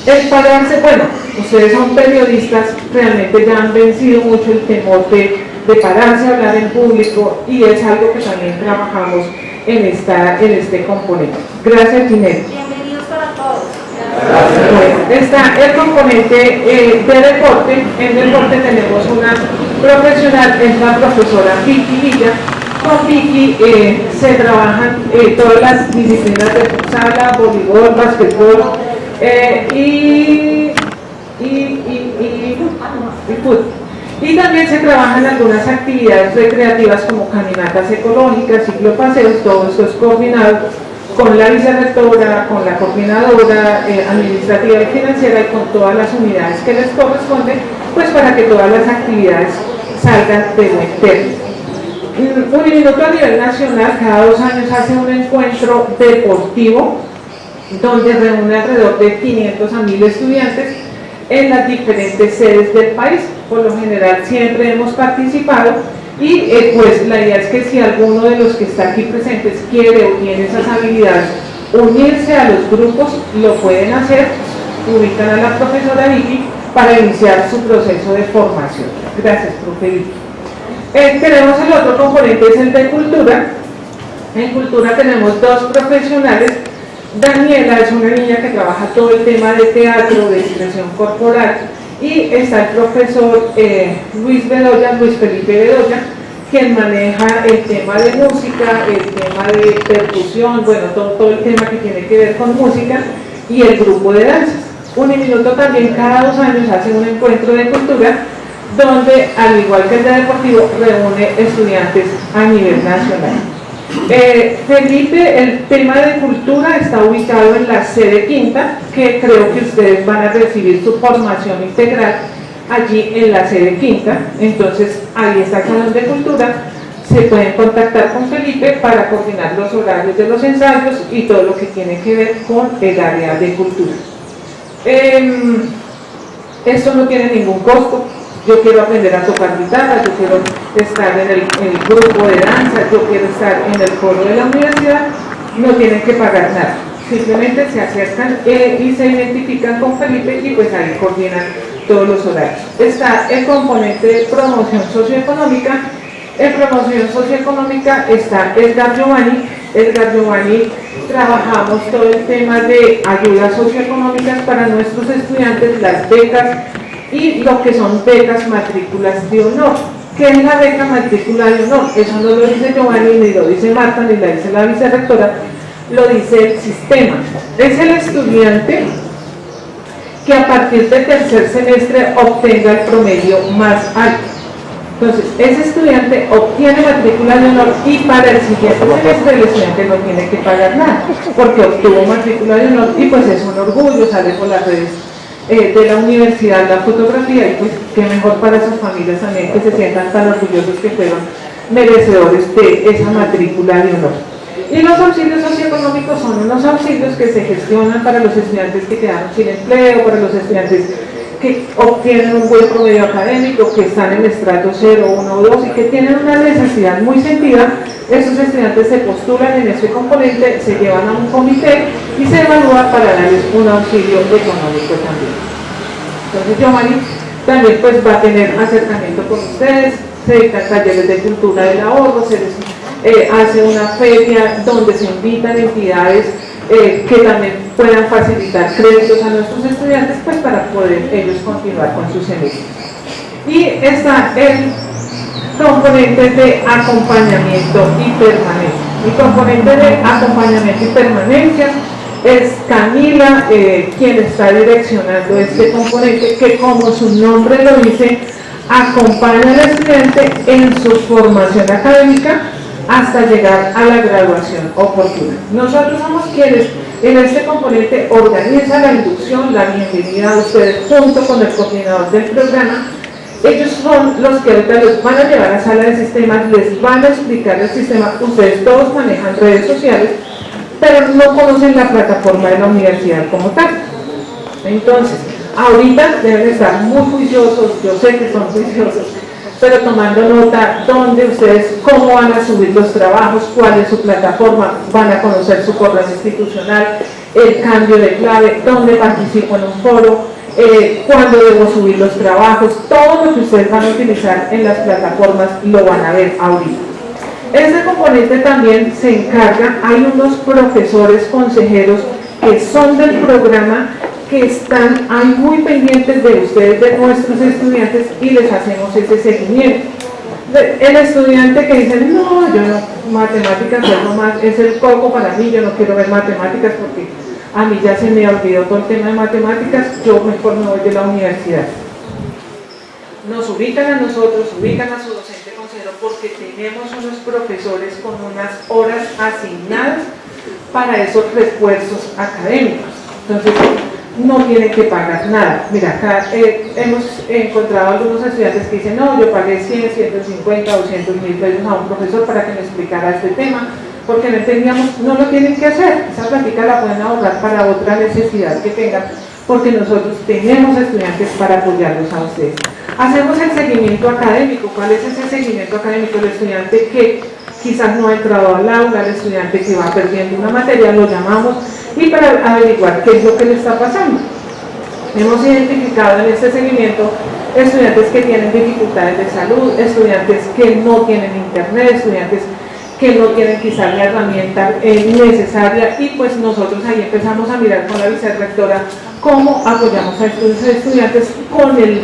Speaker 8: El pararse, bueno, ustedes son periodistas, realmente ya han vencido mucho el temor de, de pararse a hablar en público y es algo que también trabajamos en, esta, en este componente. Gracias, Está el componente eh, de deporte. En deporte tenemos una profesional, es la profesora Vicky Villa. Con Vicky eh, se trabajan eh, todas las disciplinas de futsal, voleibol, basquetbol y, y, y, y, fútbol. Y también se trabajan algunas actividades recreativas como caminatas ecológicas, ciclopaseos, todo esto es coordinado con la vicerrectora, con la coordinadora eh, administrativa y financiera y con todas las unidades que les corresponden, pues para que todas las actividades salgan de buen término. Un minuto a nivel nacional cada dos años hace un encuentro deportivo donde reúne alrededor de 500 a 1000 estudiantes en las diferentes sedes del país. Por lo general siempre hemos participado y eh, pues la idea es que si alguno de los que está aquí presentes quiere o tiene esas habilidades unirse a los grupos, lo pueden hacer, ubican a la profesora Vicky para iniciar su proceso de formación. Gracias, profe Vicky. Eh, tenemos el otro componente, es el de cultura. En cultura tenemos dos profesionales. Daniela es una niña que trabaja todo el tema de teatro, de expresión corporal, y está el profesor eh, Luis Bedoya, Luis Felipe Bedoya, quien maneja el tema de música, el tema de percusión, bueno, todo, todo el tema que tiene que ver con música y el grupo de danzas. Uniminuto también cada dos años hace un encuentro de cultura donde, al igual que el de deportivo, reúne estudiantes a nivel nacional. Eh, Felipe, el tema de cultura está ubicado en la sede quinta, que creo que ustedes van a recibir su formación integral allí en la sede quinta, entonces ahí está el salón de cultura, se pueden contactar con Felipe para coordinar los horarios de los ensayos y todo lo que tiene que ver con el área de cultura. Eh, esto no tiene ningún costo, yo quiero aprender a tocar guitarra, yo quiero estar en el, grupo de danza, yo quiero estar en el coro de la universidad, no tienen que pagar nada. Simplemente se acercan eh, y se identifican con Felipe y pues ahí coordinan todos los horarios. Está el componente de promoción socioeconómica. En promoción socioeconómica está Edgar Giovanni. Edgar Giovanni trabajamos todo el tema de ayudas socioeconómicas para nuestros estudiantes, las becas, y lo que son becas matrículas de honor. ¿Qué es la beca matrícula de honor? Eso no lo dice Giovanni, ni lo dice Marta, ni lo dice la vicerrectora, lo dice el sistema. Es el estudiante que a partir del tercer semestre obtenga el promedio más alto. Entonces, ese estudiante obtiene matrícula de honor y para el siguiente semestre el estudiante no tiene que pagar nada, porque obtuvo matrícula de honor y pues es un orgullo, sale por las redes eh, de la universidad la fotografía y pues qué mejor para sus familias también que se sientan tan orgullosos que fueron merecedores de esa matrícula de honor. Y los auxilios socioeconómicos son unos auxilios que se gestionan para los estudiantes que quedaron sin empleo, para los estudiantes que obtienen un buen promedio académico, que están en estrato 0, 1 o 2 y que tienen una necesidad muy sentida, esos estudiantes se postulan en ese componente, se llevan a un comité y se evalúa para darles un auxilio económico también. Entonces Yomari también pues va a tener acercamiento con ustedes, se dictan talleres de cultura del ahorro, se les eh, hace una feria donde se invitan entidades eh, que también puedan facilitar créditos a nuestros estudiantes pues para poder ellos continuar con sus semestre. Y está el componente de acompañamiento y permanencia. Mi componente de acompañamiento y permanencia es Camila eh, quien está direccionando este componente que como su nombre lo dice, acompaña al estudiante en su formación académica hasta llegar a la graduación oportuna. Nosotros somos quienes en este componente organizan la inducción, la bienvenida a ustedes junto con el coordinador del programa. Ellos son los que ahorita los van a llevar a sala de sistemas, les van a explicar el sistema. Ustedes todos manejan redes sociales, pero no conocen la plataforma de la universidad como tal. Entonces, ahorita deben estar muy juiciosos, yo sé que son juiciosos, pero tomando nota dónde ustedes, cómo van a subir los trabajos, cuál es su plataforma, van a conocer su correo institucional, el cambio de clave, dónde participo en un foro, eh, cuándo debo subir los trabajos, todo lo que ustedes van a utilizar en las plataformas lo van a ver ahorita. Este componente también se encarga, hay unos profesores consejeros que son del programa que están ahí muy pendientes de ustedes, de nuestros estudiantes y les hacemos ese seguimiento. El estudiante que dice, no, yo no, matemáticas es, el coco para mí, yo no quiero ver matemáticas porque a mí ya se me olvidó todo el tema de matemáticas, yo mejor me voy de la universidad. Nos ubican a nosotros, ubican a su docente consejero porque tenemos unos profesores con unas horas asignadas para esos refuerzos académicos. Entonces, no tiene que pagar nada. Mira, acá eh, hemos encontrado algunos estudiantes que dicen, no, yo pagué 100, 150, 200 mil pesos a un profesor para que me explicara este tema, porque no entendíamos, no lo tienen que hacer, esa plática la pueden ahorrar para otra necesidad que tengan, porque nosotros tenemos estudiantes para apoyarlos a ustedes. Hacemos el seguimiento académico, ¿cuál es ese seguimiento académico? El estudiante que quizás no ha entrado al aula, el estudiante que va perdiendo una materia, lo llamamos y para averiguar qué es lo que le está pasando. Hemos identificado en este seguimiento estudiantes que tienen dificultades de salud, estudiantes que no tienen internet, estudiantes que no tienen quizás la herramienta eh, necesaria y pues nosotros ahí empezamos a mirar con la vicerrectora cómo apoyamos a estos estudiantes con el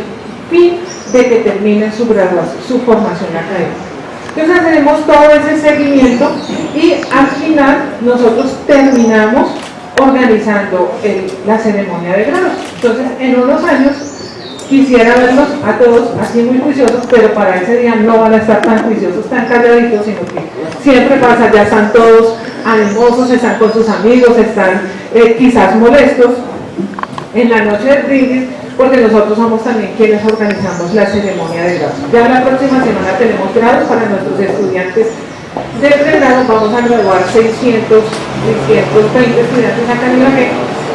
Speaker 8: fin de que terminen su graduación, su formación académica. Entonces hacemos todo ese seguimiento y al final nosotros terminamos organizando la ceremonia de grados. Entonces, en unos años quisiera verlos a todos así muy juiciosos, pero para ese día no van a estar tan juiciosos, tan calladitos, sino que siempre pasa, ya están todos animosos, están con sus amigos, están eh, quizás molestos en la noche de brindis, porque nosotros somos también quienes organizamos la ceremonia de grados. Ya la próxima semana tenemos grados para nuestros estudiantes de pregrado vamos a graduar 600, 620 estudiantes acá en Ibagué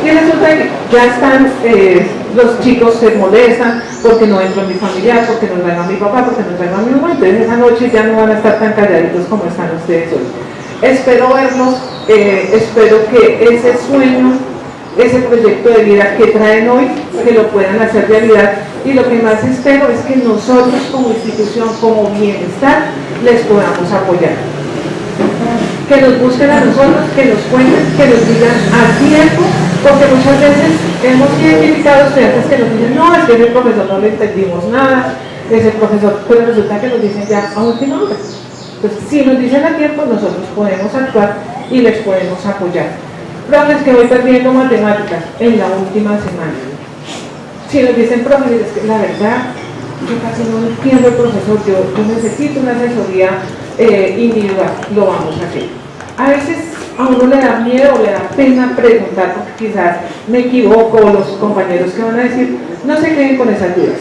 Speaker 8: y resulta que ya están, eh, los chicos se molestan porque no entro en mi familiar, porque no traigo a mi papá, porque no traigo a mi mamá, entonces esa noche ya no van a estar tan calladitos como están ustedes hoy. Espero verlos, eh, espero que ese sueño, ese proyecto de vida que traen hoy, que lo puedan hacer realidad y lo que más espero es que nosotros como institución, como bienestar, les podamos apoyar que nos busquen a nosotros, que nos cuenten, que nos digan a tiempo, porque muchas veces hemos identificado estudiantes que nos dicen, no, es que el profesor no le entendimos nada, ese profesor, pero resulta que nos dicen ya a última hora. Entonces, si nos dicen a tiempo, nosotros podemos actuar y les podemos apoyar. Profes que voy perdiendo matemáticas en la última semana. si nos dicen, profe, es que la verdad, yo casi no entiendo el profesor, yo, yo necesito una asesoría eh, individual, lo vamos a hacer. A veces a uno le da miedo o le da pena preguntar porque quizás me equivoco o los compañeros que van a decir, no se queden con esas dudas.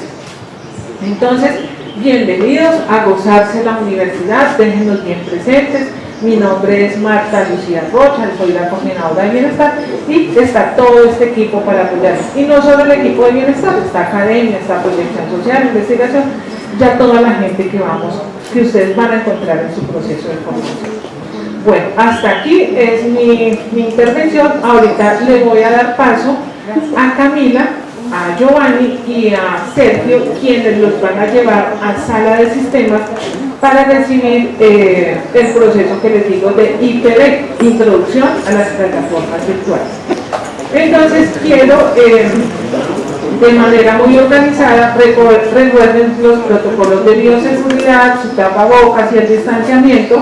Speaker 8: Entonces, bienvenidos a gozarse la universidad, déjenos bien presentes. Mi nombre es Marta Lucía Rocha, soy la coordinadora de bienestar y está todo este equipo para apoyarnos. Y no solo el equipo de bienestar, está academia, está proyección social, investigación, ya toda la gente que vamos, que ustedes van a encontrar en su proceso de formación. Bueno, hasta aquí es mi, mi intervención. Ahorita le voy a dar paso a Camila a Giovanni y a Sergio, quienes los van a llevar a sala de sistemas para recibir eh, el proceso que les digo de IPV, Introducción a las Plataformas Virtuales. Entonces quiero, eh, de manera muy organizada, recuerden los protocolos de bioseguridad, su tapabocas y el distanciamiento.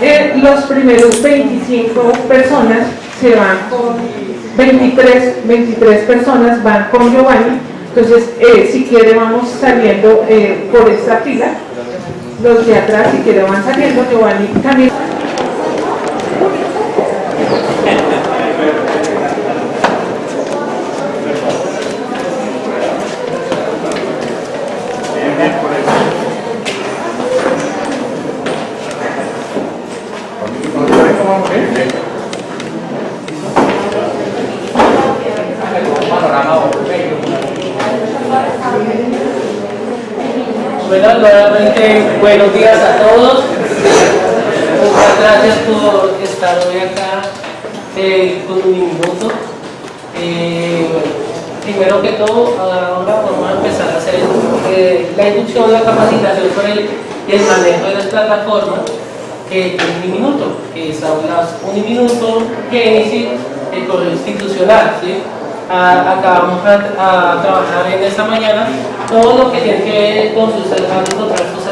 Speaker 8: Eh, los primeros 25 personas se van con 23, 23 personas van con Giovanni, entonces si quiere vamos saliendo por esta fila, los de atrás si quiere van saliendo, Giovanni también.
Speaker 9: Bueno, nuevamente buenos días a todos. Muchas gracias por estar hoy acá eh, con un minuto. Eh, primero que todo, ahora vamos a empezar a hacer eh, la inducción, la capacitación sobre el, manejo de las plataformas que un minuto, que es hablas un minuto que el correo institucional. ¿sí? acá vamos a, trabajar en esta mañana todo lo que tiene que ver con sus, sus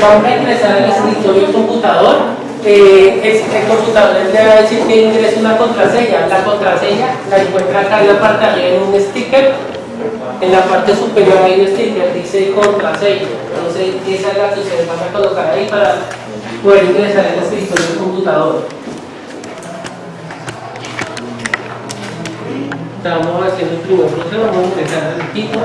Speaker 9: vamos a ingresar al escritorio del computador. Eh, el computador le va a decir que ingrese una contraseña. La contraseña la encuentra acá en la parte arriba en un sticker. En la parte superior hay un sticker, dice contraseña. Entonces, esa es la que ustedes van a colocar ahí para poder ingresar al escritorio del computador. Estamos haciendo el primer proceso, vamos a empezar el equipo.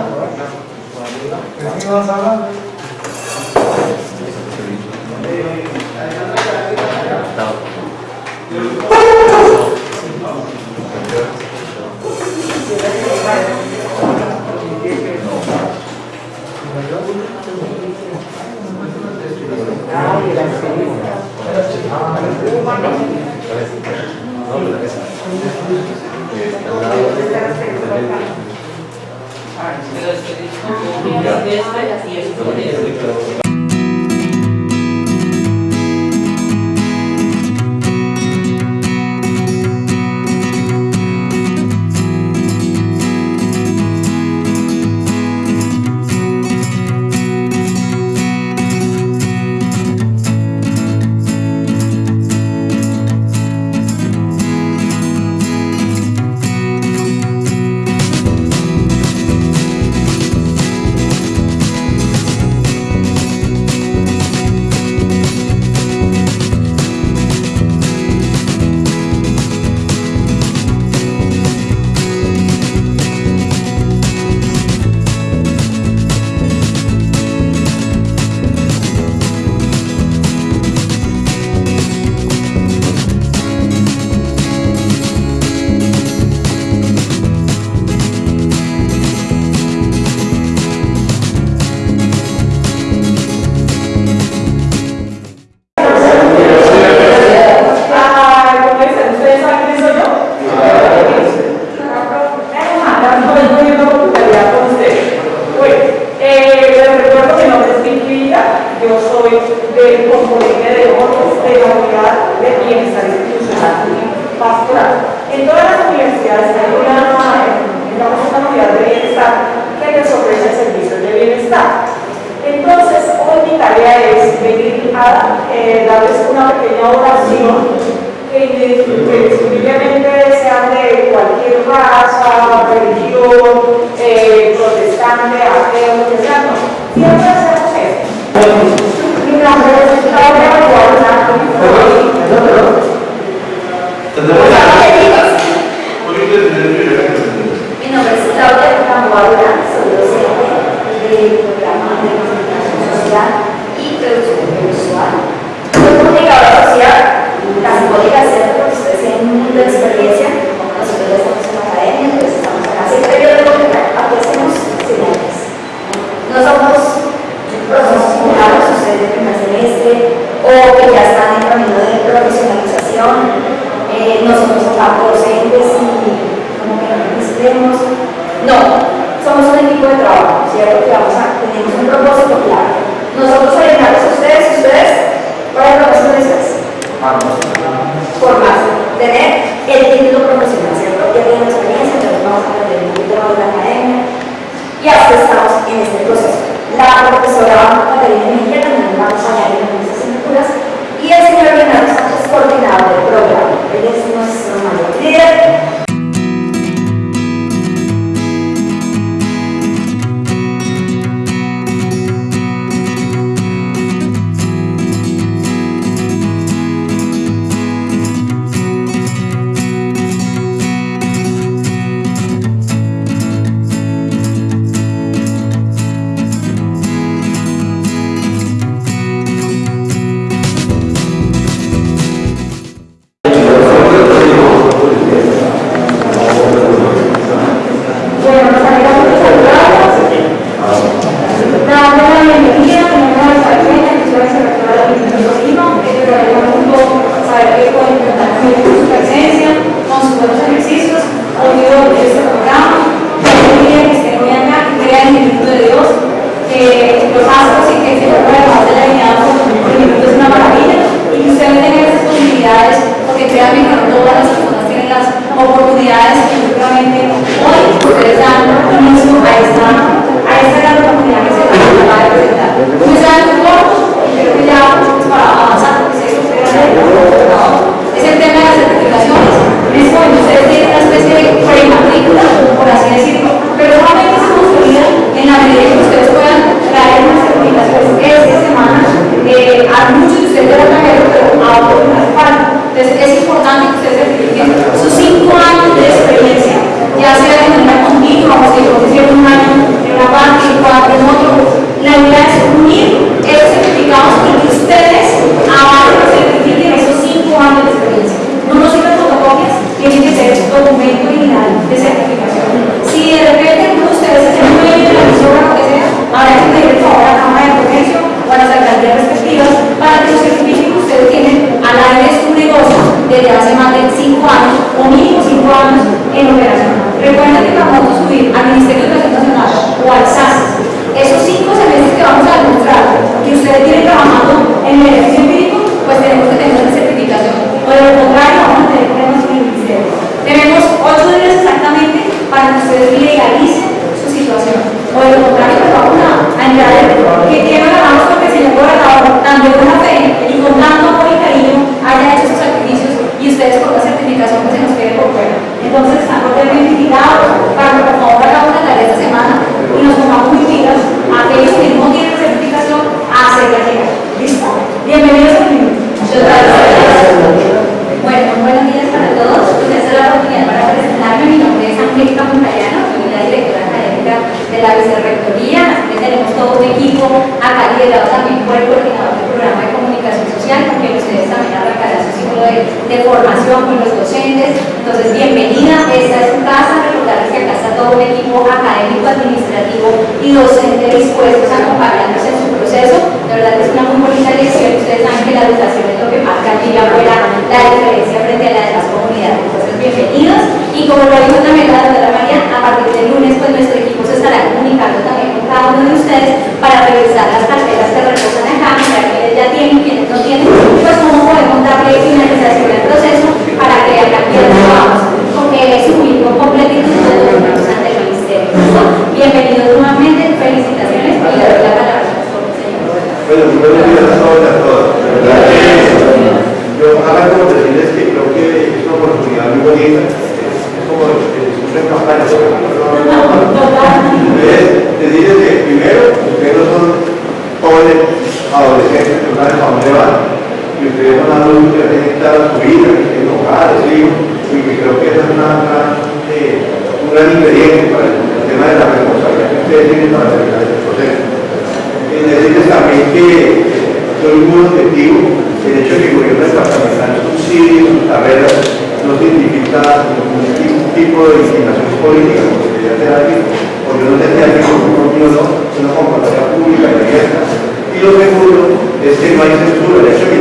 Speaker 3: Segundo es que no hay censura, el hecho de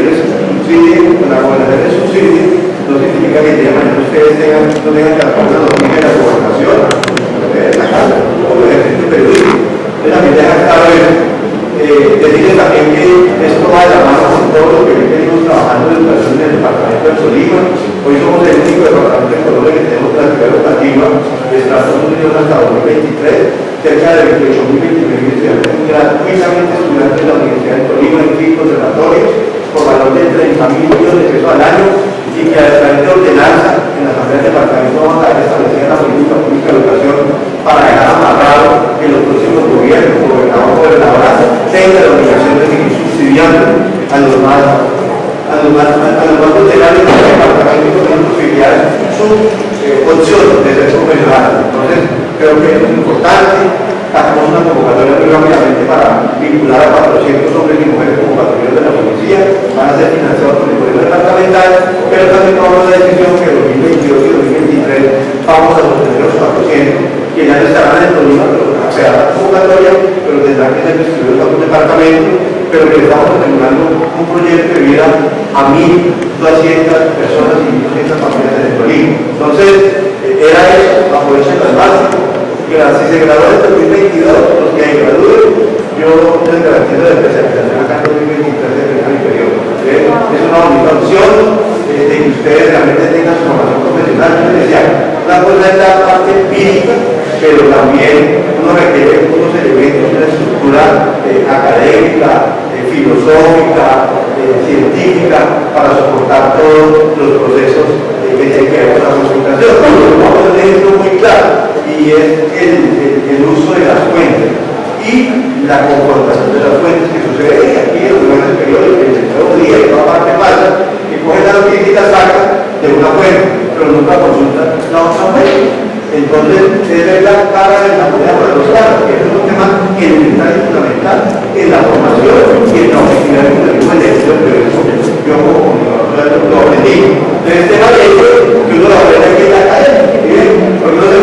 Speaker 3: que la gobernación les subsidie, no significa que de mañana ustedes tengan, no tengan que apagar la domina de la gobernación, en la casa, o el ejercicio periodístico. Entonces también deja claro eso. Eh, decirles también que esto va de la mano con todo lo que venimos trabajando en educación en el departamento de Tolima. Hoy somos el único departamento de Colombia que tenemos clasificación educativa de Estados Unidos hasta 2023, cerca de 28.029 estudiantes gratuitamente estudiantes de la Universidad de Tolima en cinco observatorios por valor de 30.000 millones de pesos al año y que a través de ordenanza en la Asamblea del Departamento vamos a establecer la política pública de educación para dejar amarrado que los próximos gobiernos, gobernador o gobernadora, tengan la obligación de seguir subsidiando a los más a los más, a los más del departamento con posibilidades, su eh, de ser profesional. Entonces, creo que es importante, sacamos una convocatoria muy para vincular a 400 hombres y mujeres como patrulleros de la policía, van a ser financiados por el gobierno departamental, pero también tomamos la decisión que en 2022 y 2023 vamos a sostener los 400 que ya estarán en Tolima, pero se hará la convocatoria, pero tendrán que ser distribuidos a un departamento, pero que estamos terminando un proyecto de vida a 1.200 personas y 1.200 familias en Tolima. Entonces, era eso, aprovechen las bases, si se gradúan en 2022, los que gradúen, yo les garantizo la especialización acá en 2023 de mi periodo. Es una bonita opción de que ustedes realmente tengan su formación profesional. Yo les decía, una cosa es la parte empírica, pero también uno requiere unos elementos, una estructura eh, académica, eh, filosófica, eh, científica, para soportar todos los procesos que tienen que ver con la tener esto muy claro, y es el, uso de las fuentes y la confrontación de las fuentes que sucede aquí en los periódicos, en el nuevo día, en toda parte pasa, que cogen la noticia y la sacan de una fuente, pero nunca consultan la otra fuente. Entonces, es la cara de la moneda para los que es tema elemental y fundamental en la formación y en la objetividad del. Yo como comunicador lo aprendí. Entonces, el tema de que lo aprende aquí en la calle, porque uno se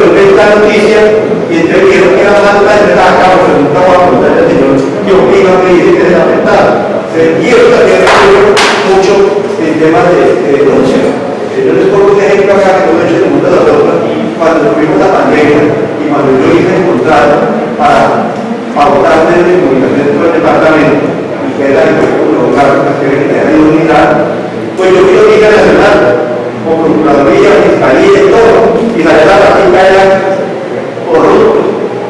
Speaker 3: noticia y entonces que era más la entrada acá, porque nunca voy a preguntarle al señor qué opina, que. Y eso también mucho en temas de, de denuncia. Yo les un ejemplo acá que lo he hecho de la cuando tuvimos la pandemia y cuando yo hice el contrato para pautar medios de comunicación dentro del departamento, y que era el Carlos Castillo que era de unidad, pues yo fui a Liga Nacional, con Procuraduría, Fiscalía y todo, y la verdad la práctica era corruptos.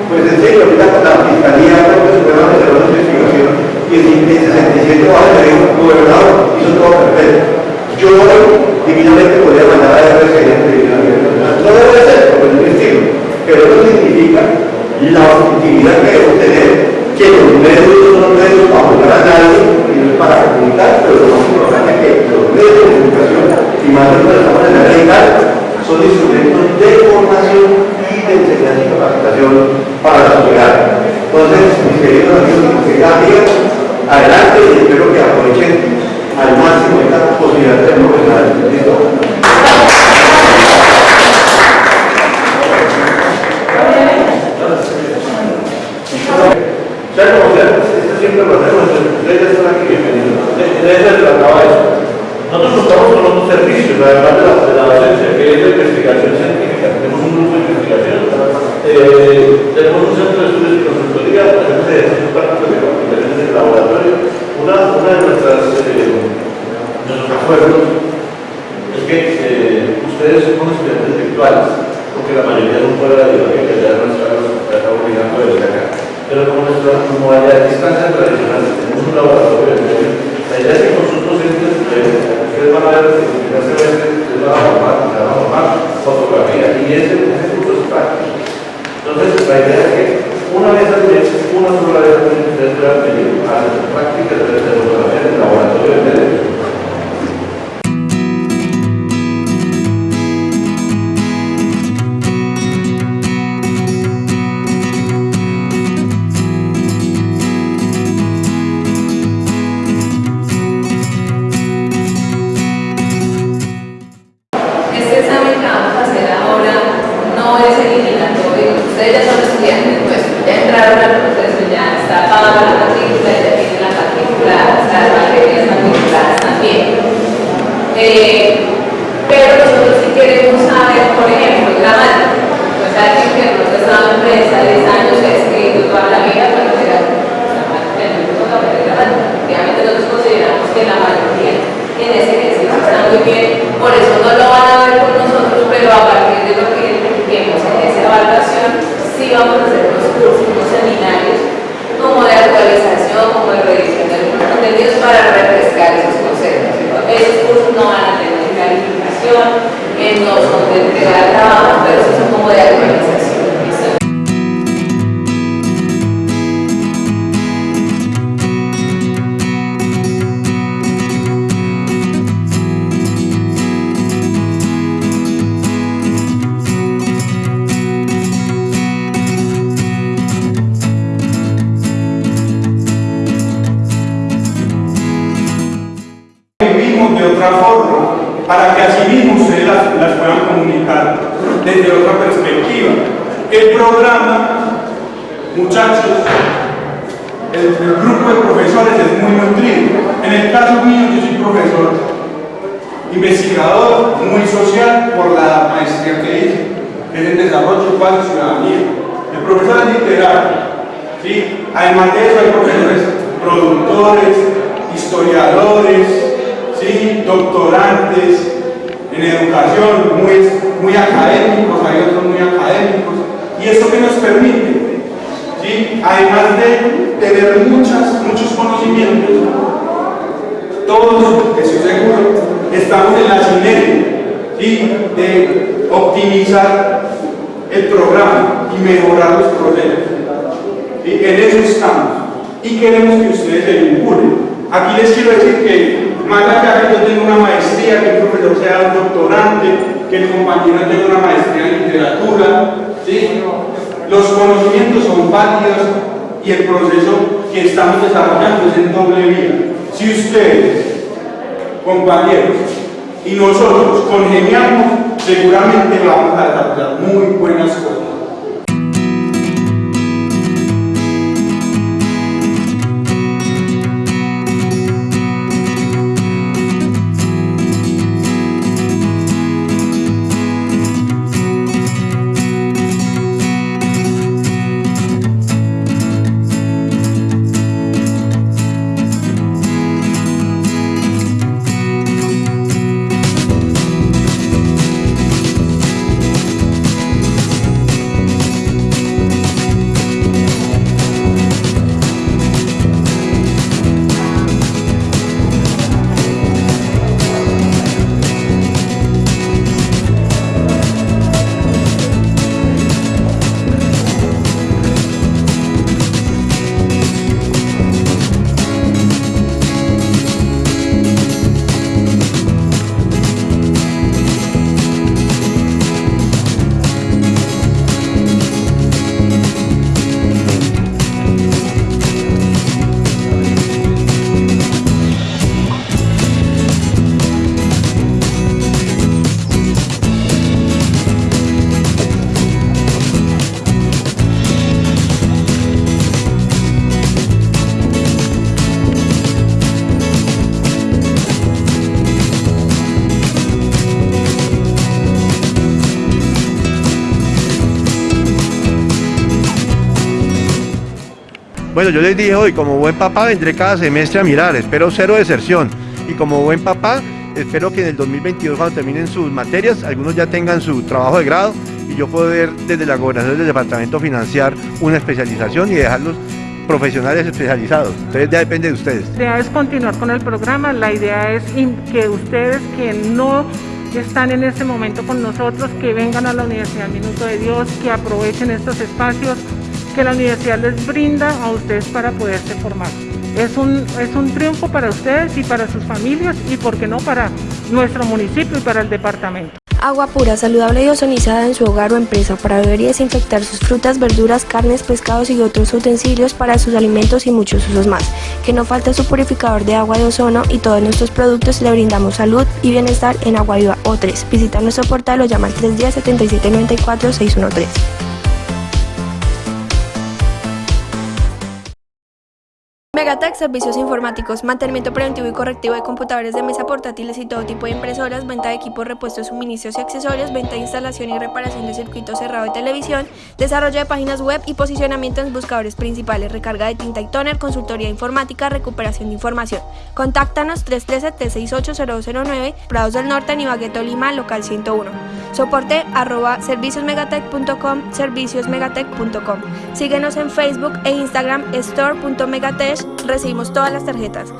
Speaker 3: Pues en serio, ahorita con la Fiscalía, que superaron el error de investigación, y en 67 años le dijo, gobernador, hizo todo perfecto. Yo divinamente podría mandar a RCN no debe ser, porque es un estilo, pero eso significa la objetividad que debemos tener, que los medios son medios para juzgar a nadie, y no es para comunicar, pero lo más importante es que los medios de comunicación, y más de en la legal, son instrumentos de formación y de enseñanza y capacitación para la sociedad. Entonces, mis queridos amigos y amigas, adelante y espero que aprovechen al máximo esta posibilidad de ser profesionales. ¿Listo? Esto siempre lo hacemos, ustedes ya están aquí bienvenidos. De eso se trataba eso. Nosotros contamos con otros servicios, además de la, de la docencia, que es la investigación científica. Tenemos un grupo de investigación, eh, tenemos un centro de estudios y consultoría, tenemos ejercicios prácticos de capacitaciones en laboratorio. Una, una de nuestras eh, nuestros acuerdos es que eh, ustedes son estudiantes virtuales, porque la mayoría no puede la biología que ya no está obligando desde acá pero como nuestra modalidad de distancia tradicional, tenemos un laboratorio de medio, la idea es que con sus docentes, ustedes van a ver, ustedes van a formar, van a formar fotografía, y ese, ese curso es práctico. Entonces, la idea es que una vez al mes, una sola vez al mes, ustedes puedan venir a hacer prácticas de fotografía en el laboratorio de medios.
Speaker 10: Además de eso hay profesores productores, historiadores, ¿sí? doctorantes en educación, muy, muy académicos, hay otros muy académicos, y eso que nos permite, ¿sí? además de tener muchas, muchos conocimientos, todos, estoy seguro, estamos en la sinergia ¿sí? de optimizar el programa y mejorar los procesos. En eso estamos y queremos que ustedes se vinculen. Aquí les quiero decir que más allá que yo tenga una maestría, que el profesor sea un doctorante, que el compañero tenga una maestría en literatura, ¿sí? los conocimientos son válidos y el proceso que estamos desarrollando es en doble vía. Si ustedes, compañeros, y nosotros congeniamos, seguramente vamos a desarrollar muy buenas cosas.
Speaker 3: Bueno, yo les dije hoy, como buen papá vendré cada semestre a mirar, espero cero deserción. Y como buen papá, espero que en el 2022 cuando terminen sus materias, algunos ya tengan su trabajo de grado y yo poder desde la gobernación del departamento financiar una especialización y dejarlos profesionales especializados. Entonces ya depende de ustedes.
Speaker 2: La idea es continuar con el programa, la idea es que ustedes que no están en este momento con nosotros, que vengan a la Universidad Minuto de Dios, que aprovechen estos espacios que la universidad les brinda a ustedes para poderse formar. Es un, es un triunfo para ustedes y para sus familias y, por qué no, para nuestro municipio y para el departamento.
Speaker 11: Agua pura, saludable y ozonizada en su hogar o empresa para beber y desinfectar sus frutas, verduras, carnes, pescados y otros utensilios para sus alimentos y muchos usos más. Que no falte su purificador de agua de ozono y todos nuestros productos le brindamos salud y bienestar en Agua Viva O3. Visita nuestro portal o llama al 310 7794 613.
Speaker 12: Megatech, servicios informáticos, mantenimiento preventivo y correctivo de computadores de mesa portátiles y todo tipo de impresoras, venta de equipos, repuestos, suministros y accesorios, venta de instalación y reparación de circuito cerrado de televisión, desarrollo de páginas web y posicionamiento en buscadores principales, recarga de tinta y toner, consultoría informática, recuperación de información. Contáctanos 313-T68-009, Prados del Norte, Nibagueto, Lima, local 101. Soporte arroba serviciosmegatech.com, serviciosmegatech.com. Síguenos en Facebook e Instagram store.megatech. Recibimos todas las tarjetas.